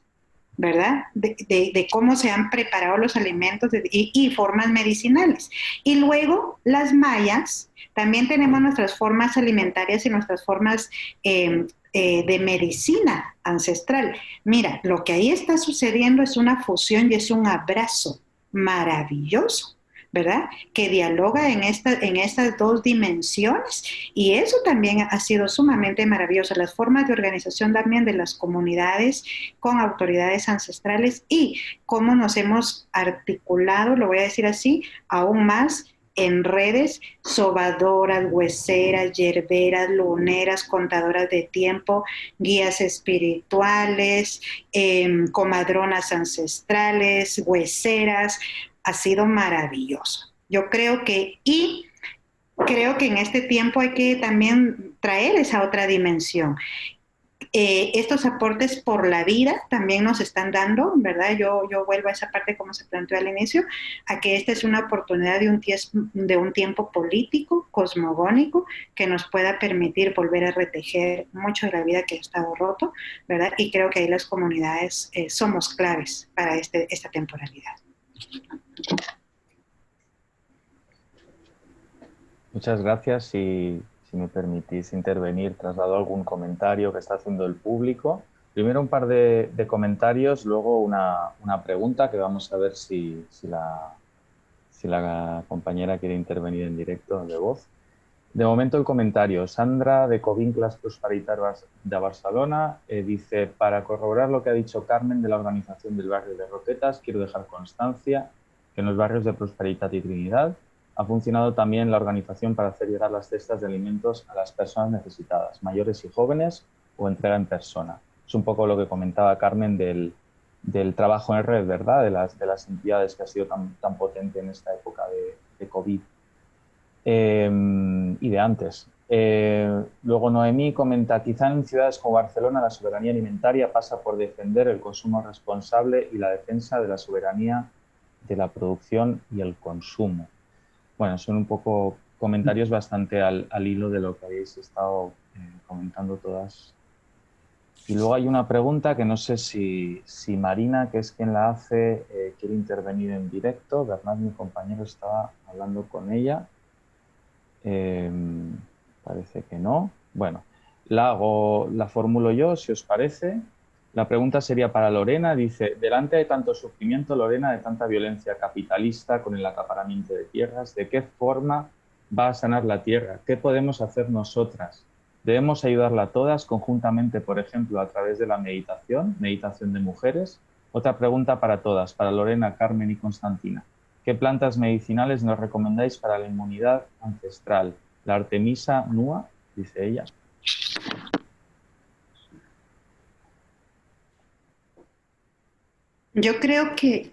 ¿verdad? De, cómo se han preparado los alimentos y, formas medicinales. Y luego las mayas, también tenemos nuestras formas alimentarias y nuestras formas em, eh, de medicina ancestral. Mira, lo que ahí está sucediendo es una fusión y es un abrazo maravilloso ¿verdad? Que dialoga en, en estas dos dimensiones y eso también ha sido sumamente maravilloso, las formas de organización también de las comunidades con autoridades ancestrales y cómo nos hemos articulado, lo voy a decir así, aún más en redes, sobadoras, hueseras, yerberas, luneras, contadoras de tiempo, guías espirituales, em, comadronas ancestrales, hueseras, ha sido maravilloso. Yo creo que, y creo que en este tiempo hay que también traer esa otra dimensión. Eh, estos aportes por la vida también nos están dando, ¿verdad? Yo, yo vuelvo a esa parte como se planteó al inicio, a que esta es una oportunidad de un, de un tiempo político, cosmogónico, que nos pueda permitir volver a retejer mucho de la vida que ha estado roto, ¿verdad? Y creo que ahí las comunidades eh, somos claves para este, esta temporalidad. Muchas gracias y si me permitís intervenir, traslado algún comentario que está haciendo el público. Primero un par de, comentarios, luego una, pregunta que vamos a ver si, la, si la compañera quiere intervenir en directo de voz. De momento el comentario. Sandra de Covinclas Prosperitarias de Barcelona eh, dice, para corroborar lo que ha dicho Carmen de la organización del barrio de Roquetas, quiero dejar constancia que en los barrios de Prosperidad y Trinidad ha funcionado también la organización para hacer llegar las cestas de alimentos a las personas necesitadas, mayores y jóvenes, o entrega en persona. Es un poco lo que comentaba Carmen del, trabajo en red, ¿verdad? De las, de las entidades que ha sido tan, tan potente en esta época de, COVID em, y de antes. Eh, luego Noemí comenta, quizá en ciudades como Barcelona la soberanía alimentaria pasa por defender el consumo responsable y la defensa de la soberanía de la producción y el consumo bueno, son un poco comentarios bastante al, hilo de lo que habéis estado eh, comentando todas. Y luego hay una pregunta que no sé si, Marina, que es quien la hace, eh, quiere intervenir en directo. Bernard, mi compañero, estaba hablando con ella. Em, parece que no. Bueno, la hago, la formulo yo, si os parece. La pregunta sería para Lorena. Dice, delante de tanto sufrimiento, Lorena, de tanta violencia capitalista con el acaparamiento de tierras, ¿de qué forma va a sanar la tierra? ¿Qué podemos hacer nosotras? Debemos ayudarla todas conjuntamente, por ejemplo, a través de la meditación, meditación de mujeres. Otra pregunta para todas, para Lorena, Carmen y Constantina. ¿Qué plantas medicinales nos recomendáis para la inmunidad ancestral? La Artemisa nua, dice ella. Yo creo que,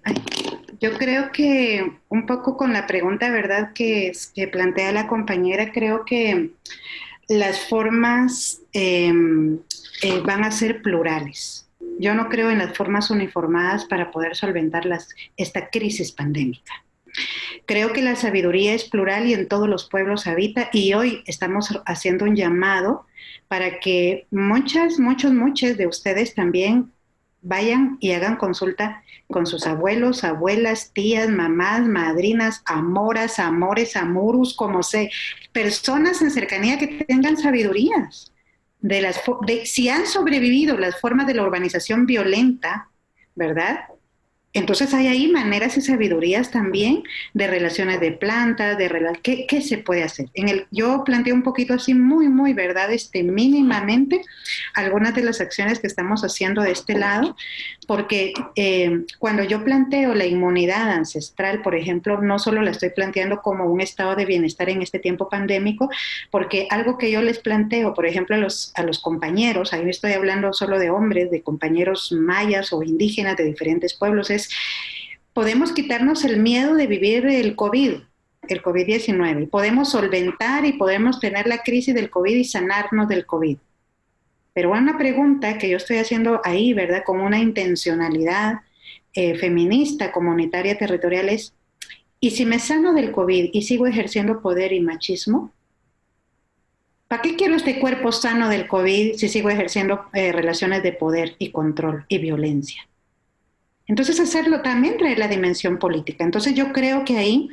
yo creo que un poco con la pregunta, ¿verdad?, que, plantea la compañera, creo que las formas em, eh, van a ser plurales. Yo no creo en las formas uniformadas para poder solventar esta crisis pandémica. Creo que la sabiduría es plural y en todos los pueblos habita y hoy estamos haciendo un llamado para que muchas, muchos, muchos de ustedes también vayan y hagan consulta con sus abuelos, abuelas, tías, mamás, madrinas, amoras, amores, amurus, como sé, personas en cercanía que tengan sabidurías de las de, si han sobrevivido las formas de la urbanización violenta, ¿verdad? Entonces hay ahí maneras y sabidurías también de relaciones de plantas, de ¿qué, ¿qué, se puede hacer? En el, yo planteo un poquito así muy, muy, ¿verdad? Este, mínimamente algunas de las acciones que estamos haciendo de este lado, porque eh, cuando yo planteo la inmunidad ancestral, por ejemplo, no solo la estoy planteando como un estado de bienestar en este tiempo pandémico, porque algo que yo les planteo, por ejemplo, a los, a los compañeros, ahí estoy hablando solo de hombres, de compañeros mayas o indígenas de diferentes pueblos, podemos quitarnos el miedo de vivir el COVID, el COVID-19, podemos solventar y podemos tener la crisis del COVID y sanarnos del COVID. Pero una pregunta que yo estoy haciendo ahí, ¿verdad? Con una intencionalidad eh, feminista, comunitaria, territorial es, ¿y si me sano del COVID y sigo ejerciendo poder y machismo? ¿Para qué quiero este cuerpo sano del COVID si sigo ejerciendo eh, relaciones de poder y control y violencia? Entonces hacerlo también trae la dimensión política. Entonces yo creo que ahí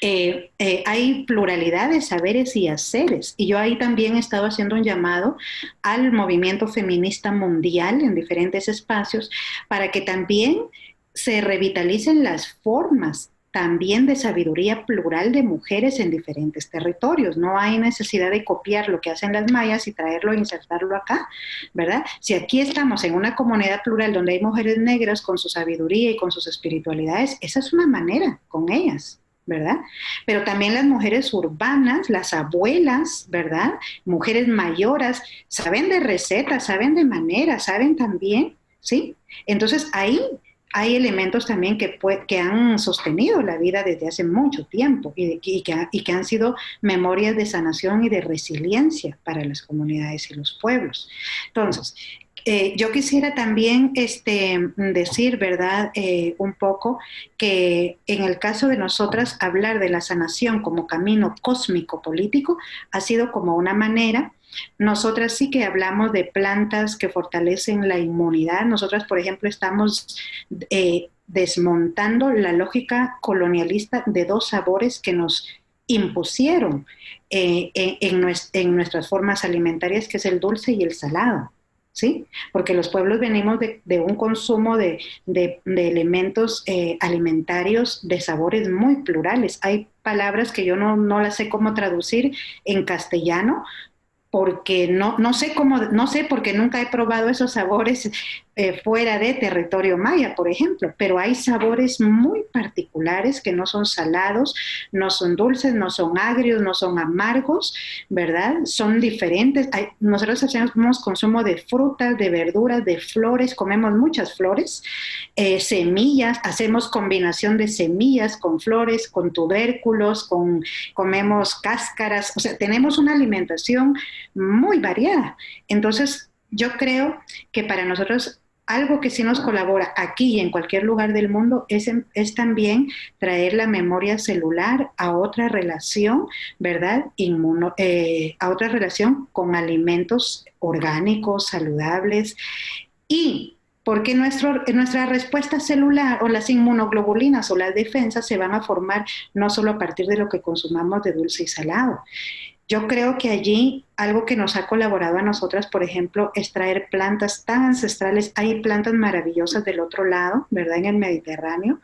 eh, eh, hay pluralidad de saberes y haceres. Y yo ahí también he estado haciendo un llamado al movimiento feminista mundial en diferentes espacios para que también se revitalicen las formas también de sabiduría plural de mujeres en diferentes territorios. No hay necesidad de copiar lo que hacen las mayas y traerlo e insertarlo acá, ¿verdad? Si aquí estamos en una comunidad plural donde hay mujeres negras con su sabiduría y con sus espiritualidades, esa es una manera con ellas. ¿verdad? Pero también las mujeres urbanas, las abuelas, ¿verdad? Mujeres mayoras, saben de recetas, saben de maneras, saben también, ¿sí? Entonces ahí hay elementos también que, han sostenido la vida desde hace mucho tiempo y, que, y, que, han sido memorias de sanación y de resiliencia para las comunidades y los pueblos. Entonces, eh, yo quisiera también este, decir, ¿verdad?, eh, un poco que en el caso de nosotras, hablar de la sanación como camino cósmico político ha sido como una manera nosotras sí que hablamos de plantas que fortalecen la inmunidad. Nosotras, por ejemplo, estamos eh, desmontando la lógica colonialista de dos sabores que nos impusieron eh, en, nuestras formas alimentarias, que es el dulce y el salado. ¿Sí? Porque los pueblos venimos de, un consumo de, elementos eh, alimentarios de sabores muy plurales. Hay palabras que yo no, no las sé cómo traducir en castellano, porque no, no sé cómo, no sé porque nunca he probado esos sabores eh, fuera de territorio maya, por ejemplo, pero hay sabores muy particulares que no son salados, no son dulces, no son agrios, no son amargos, ¿verdad? Son diferentes. nosotros hacemos consumo de frutas, de verduras, de flores, comemos muchas flores, eh, semillas, hacemos combinación de semillas con flores, con tubérculos, con, comemos cáscaras, o sea, tenemos una alimentación muy variada. Entonces, yo creo que para nosotros algo que sí nos colabora aquí y en cualquier lugar del mundo es, es también traer la memoria celular a otra relación, ¿verdad? Inmuno, eh, a otra relación con alimentos orgánicos, saludables y porque nuestro, nuestra respuesta celular o las inmunoglobulinas o las defensas se van a formar no solo a partir de lo que consumamos de dulce y salado. Yo creo que allí algo que nos ha colaborado a nosotras, por ejemplo, es traer plantas tan ancestrales. Hay plantas maravillosas del otro lado, ¿verdad? En el Mediterráneo,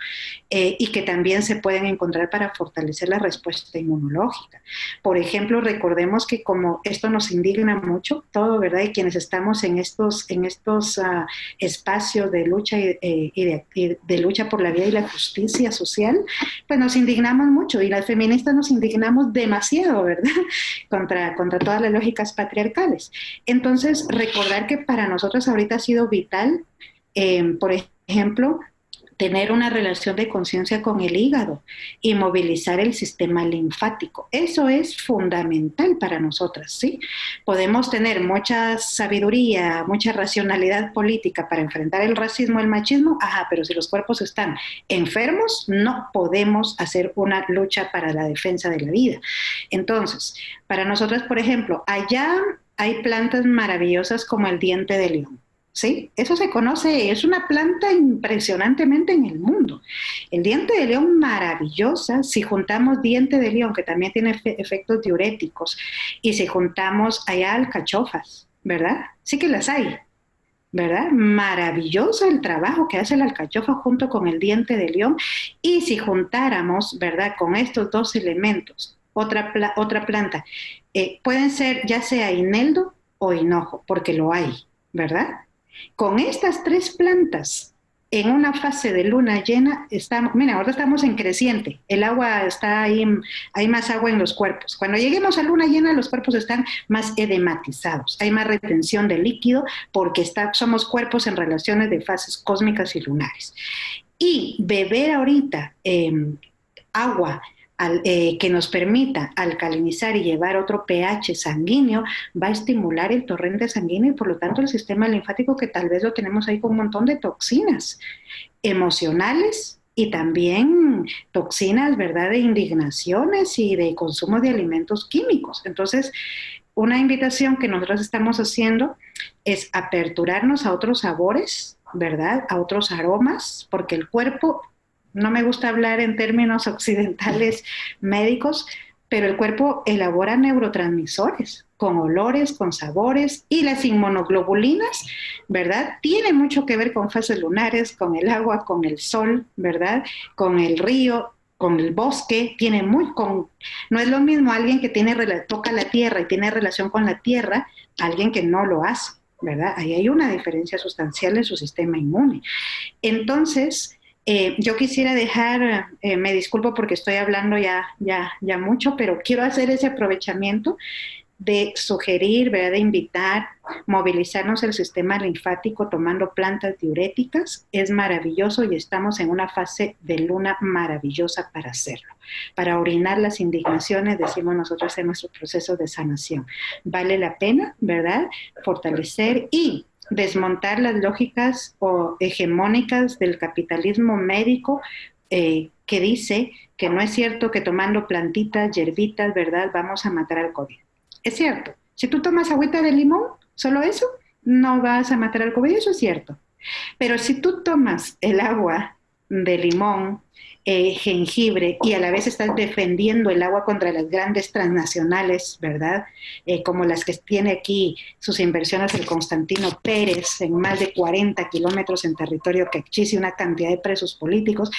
eh, y que también se pueden encontrar para fortalecer la respuesta inmunológica. Por ejemplo, recordemos que como esto nos indigna mucho, todo, ¿verdad? Y quienes estamos en estos, en estos uh, espacios de lucha y, eh, y, de, y de lucha por la vida y la justicia social, pues nos indignamos mucho y las feministas nos indignamos demasiado, ¿verdad? Contra, contra todas las lógicas patriarcales. Entonces, recordar que para nosotros ahorita ha sido vital, eh, por ejemplo, tener una relación de conciencia con el hígado y movilizar el sistema linfático. Eso es fundamental para nosotras, ¿sí? Podemos tener mucha sabiduría, mucha racionalidad política para enfrentar el racismo, el machismo, ajá, pero si los cuerpos están enfermos, no podemos hacer una lucha para la defensa de la vida. Entonces, para nosotras, por ejemplo, allá hay plantas maravillosas como el diente de león ¿sí? Eso se conoce, es una planta impresionantemente en el mundo. El diente de león maravillosa, si juntamos diente de león, que también tiene efectos diuréticos, y si juntamos allá alcachofas, ¿verdad? Sí que las hay, ¿verdad? Maravilloso el trabajo que hace la alcachofa junto con el diente de león. Y si juntáramos, ¿verdad? Con estos dos elementos, otra, otra planta, eh, pueden ser ya sea ineldo o hinojo, porque lo hay, ¿verdad? Con estas tres plantas, en una fase de luna llena, estamos, mira, ahora estamos en creciente, el agua está ahí, hay más agua en los cuerpos. Cuando lleguemos a luna llena, los cuerpos están más edematizados, hay más retención de líquido porque está, somos cuerpos en relaciones de fases cósmicas y lunares. Y beber ahorita em, agua eh, que nos permita alcalinizar y llevar otro pH sanguíneo, va a estimular el torrente sanguíneo y por lo tanto el sistema linfático que tal vez lo tenemos ahí con un montón de toxinas emocionales y también toxinas, ¿verdad?, de indignaciones y de consumo de alimentos químicos. Entonces, una invitación que nosotros estamos haciendo es aperturarnos a otros sabores, ¿verdad? A otros aromas, porque el cuerpo no me gusta hablar en términos occidentales médicos, pero el cuerpo elabora neurotransmisores con olores, con sabores y las inmunoglobulinas, ¿verdad? Tiene mucho que ver con fases lunares, con el agua, con el sol, ¿verdad? Con el río. con el bosque, tiene muy con, no es lo mismo alguien que tiene toca la tierra y tiene relación con la tierra, alguien que no lo hace, ¿verdad? Ahí hay una diferencia sustancial en su sistema inmune. Entonces, eh, yo quisiera dejar, eh, me disculpo porque estoy hablando ya, ya, ya mucho, pero quiero hacer ese aprovechamiento de sugerir, ¿verdad? de invitar, movilizarnos el sistema linfático tomando plantas diuréticas. Es maravilloso y estamos en una fase de luna maravillosa para hacerlo. Para orinar las indignaciones, decimos nosotros en nuestro proceso de sanación. Vale la pena, ¿verdad? Fortalecer y desmontar las lógicas o hegemónicas del capitalismo médico eh, que dice que no es cierto que tomando plantitas, hierbitas, ¿verdad? Vamos a matar al COVID. Es cierto. Si tú tomas agüita de limón, solo eso, no vas a matar al COVID, eso es cierto. Pero si tú tomas el agua de limón eh, jengibre y a la vez estás defendiendo el agua contra las grandes transnacionales, ¿verdad? Eh, como las que tiene aquí sus inversiones el Constantino Pérez en más de 40 kilómetros en territorio que existe una cantidad de presos políticos,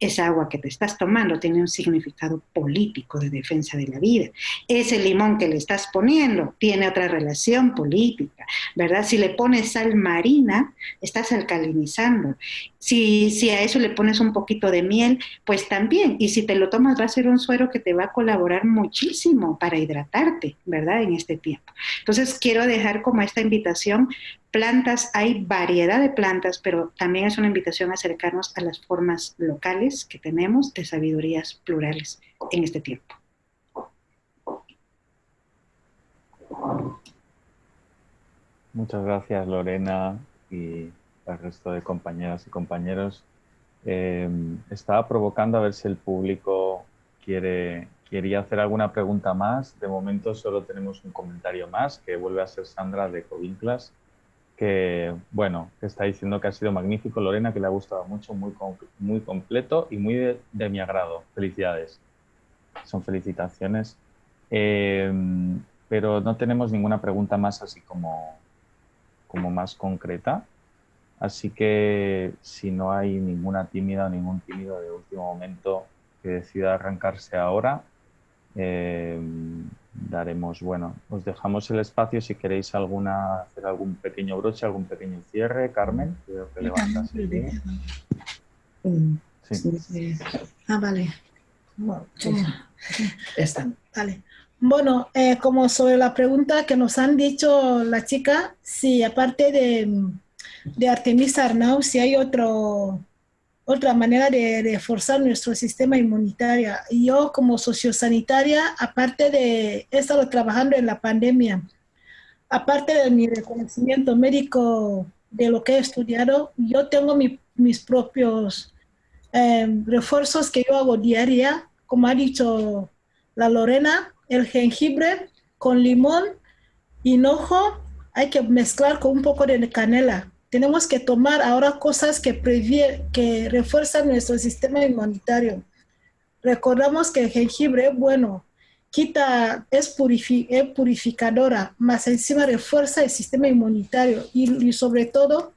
esa agua que te estás tomando tiene un significado político de defensa de la vida. Ese limón que le estás poniendo tiene otra relación política, ¿verdad? Si le pones sal marina, estás alcalinizando. Si, si a eso le pones un poquito de miel, pues también, y si te lo tomas va a ser un suero que te va a colaborar muchísimo para hidratarte, ¿verdad? En este tiempo. Entonces quiero dejar como esta invitación, plantas, hay variedad de plantas, pero también es una invitación a acercarnos a las formas locales que tenemos de sabidurías plurales en este tiempo. Muchas gracias Lorena y al resto de compañeras y compañeros eh, estaba provocando a ver si el público quiere, quería hacer alguna pregunta más. De momento solo tenemos un comentario más, que vuelve a ser Sandra de Covinclas, que, bueno, está diciendo que ha sido magnífico. Lorena, que le ha gustado mucho, muy, muy completo y muy de, mi agrado. Felicidades. Son felicitaciones. Eh, pero no tenemos ninguna pregunta más así como, como más concreta. Así que si no hay ninguna tímida o ningún tímido de último momento que decida arrancarse ahora, eh, daremos, bueno, os dejamos el espacio si queréis alguna, hacer algún pequeño broche, algún pequeño cierre. Carmen, creo que levantas el Sí. Ah, vale. Bueno, Está. Vale. Bueno, eh, como sobre la pregunta que nos han dicho la chica, sí, aparte de de Artemisa Arnau si hay otro, otra manera de reforzar nuestro sistema inmunitario. Yo como sociosanitaria, aparte de, he estado trabajando en la pandemia, aparte de mi reconocimiento médico de lo que he estudiado, yo tengo mis propios em, refuerzos que yo hago diaria, como ha dicho la Lorena, el jengibre con limón, hinojo, hay que mezclar con un poco de canela tenemos que tomar ahora cosas que, que refuerzan nuestro sistema inmunitario. Recordamos que el jengibre, bueno, quita, es, purificadora, más encima refuerza el sistema inmunitario y, sobre todo,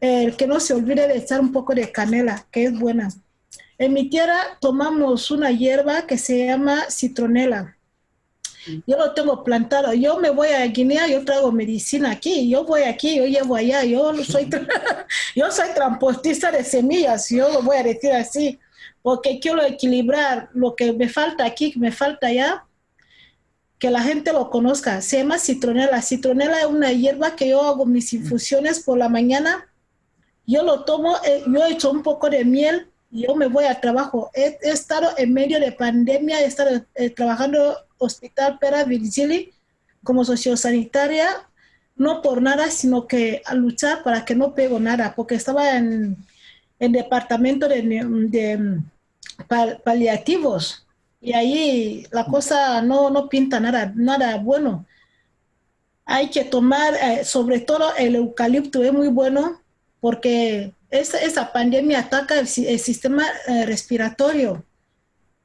el que no se olvide de echar un poco de canela, que es buena. En mi tierra tomamos una hierba que se llama citronela. Yo lo tengo plantado. Yo me voy a Guinea, yo traigo medicina aquí. Yo voy aquí, yo llevo allá. Yo soy, yo soy transportista de semillas. Yo lo voy a decir así. Porque quiero equilibrar lo que me falta aquí, que me falta allá. Que la gente lo conozca. Se llama citronela. Citronela es una hierba que yo hago mis infusiones por la mañana. Yo lo tomo, eh, yo he hecho un poco de miel yo me voy a trabajo. He, estado en medio de pandemia, he estado eh, trabajando Hospital Pera Virgili como sociosanitaria, no por nada, sino que a luchar para que no pego nada, porque estaba en el departamento de, de paliativos y ahí la cosa no, no pinta nada, nada bueno. Hay que tomar, eh, sobre todo el eucalipto es muy bueno porque esa, esa pandemia ataca el, sistema eh, respiratorio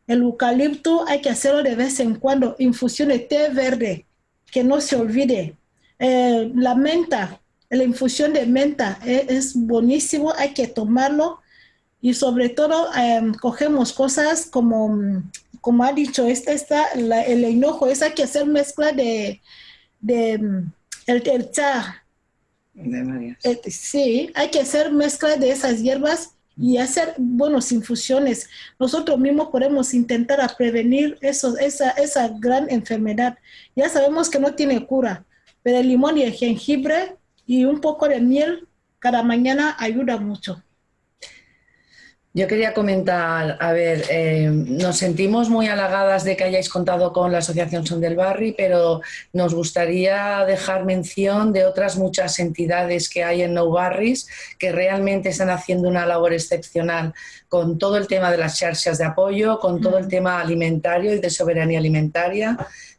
el eucalipto hay que hacerlo de vez en cuando. Infusión de té verde, que no se olvide. Eh, la menta, la infusión de menta es, buenísimo, hay que tomarlo. y sobre todo em, cogemos cosas como, como ha dicho, esta, esta, el hinojo, es hay que hacer mezcla de, de el, el chá. Eh, sí, hay que hacer mezcla de esas hierbas y hacer buenas infusiones. Nosotros mismos podemos intentar prevenir eso, esa, esa gran enfermedad. Ya sabemos que no tiene cura, pero el limón y el jengibre y un poco de miel cada mañana ayuda mucho. Yo quería comentar, a ver, eh, nos sentimos muy halagadas de que hayáis contado con la Asociación Son del Barri, pero nos gustaría dejar mención de otras muchas entidades que hay en No Barris que realmente están haciendo una labor excepcional con todo el tema de las charlas de apoyo, con todo el mm. tema alimentario y de soberanía alimentaria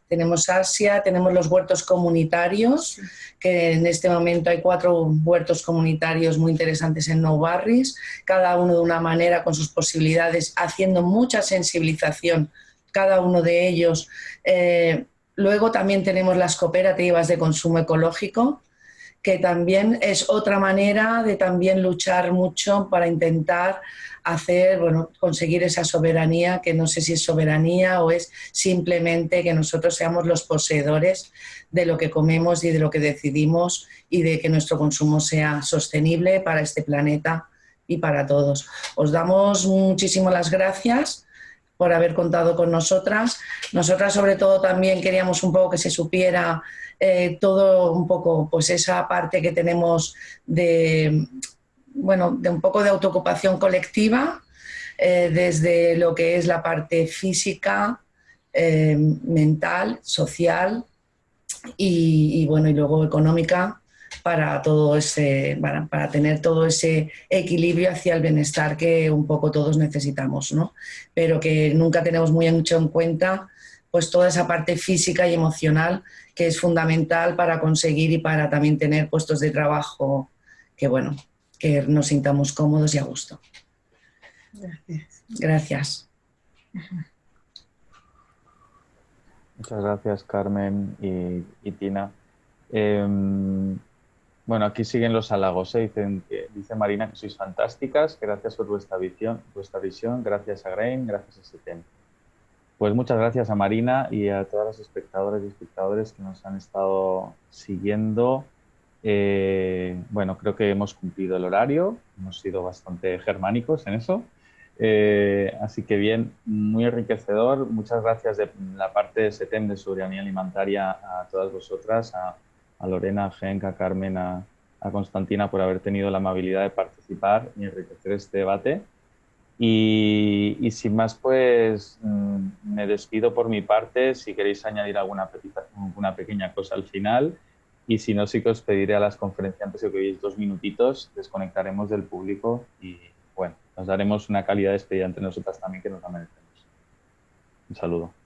tenemos Asia, tenemos los huertos comunitarios, que en este momento hay cuatro huertos comunitarios muy interesantes en No Barris, cada uno de una manera con sus posibilidades, haciendo mucha sensibilización, cada uno de ellos. Eh, luego también tenemos las cooperativas de consumo ecológico, que también es otra manera de también luchar mucho para intentar hacer, bueno, conseguir esa soberanía, que no sé si es soberanía o es simplemente que nosotros seamos los poseedores de lo que comemos y de lo que decidimos y de que nuestro consumo sea sostenible para este planeta y para todos. Os damos muchísimas las gracias por haber contado con nosotras. Nosotras sobre todo también queríamos un poco que se supiera eh, todo un poco, pues esa parte que tenemos de bueno, de un poco de autoocupación colectiva, eh, desde lo que es la parte física, eh, mental, social y, bueno, y luego económica para todo ese, para, tener todo ese equilibrio hacia el bienestar que un poco todos necesitamos, ¿no? Pero que nunca tenemos muy mucho en cuenta pues toda esa parte física y emocional que es fundamental para conseguir y para también tener puestos de trabajo que bueno, que nos sintamos cómodos y a gusto. Gracias. Gracias. Muchas gracias, Carmen y, Tina. Em, bueno, aquí siguen los halagos. ¿eh? Dicen, dice Marina que sois fantásticas. Gracias por vuestra visión. Vuestra visión. Gracias a Grain. Gracias a SETEN. Pues muchas gracias a Marina y a todas las espectadores y espectadores que nos han estado siguiendo. Eh, bueno, creo que hemos cumplido el horario, hemos sido bastante germánicos en eso. Eh, así que bien, muy enriquecedor. Muchas gracias de la parte de SETEM de Soberanía Alimentaria a todas vosotras, a, Lorena, a Genk, a Carmen, a, Constantina por haber tenido la amabilidad de participar y enriquecer este debate. Y, sin más, pues mm, me despido por mi parte. Si queréis añadir alguna, alguna pequeña cosa al final. Y si no, sí que os pediré a las conferenciantes que veis dos minutitos, desconectaremos del público y bueno, nos daremos una calidad de despedida entre nosotras también que nos la merecemos. Un saludo.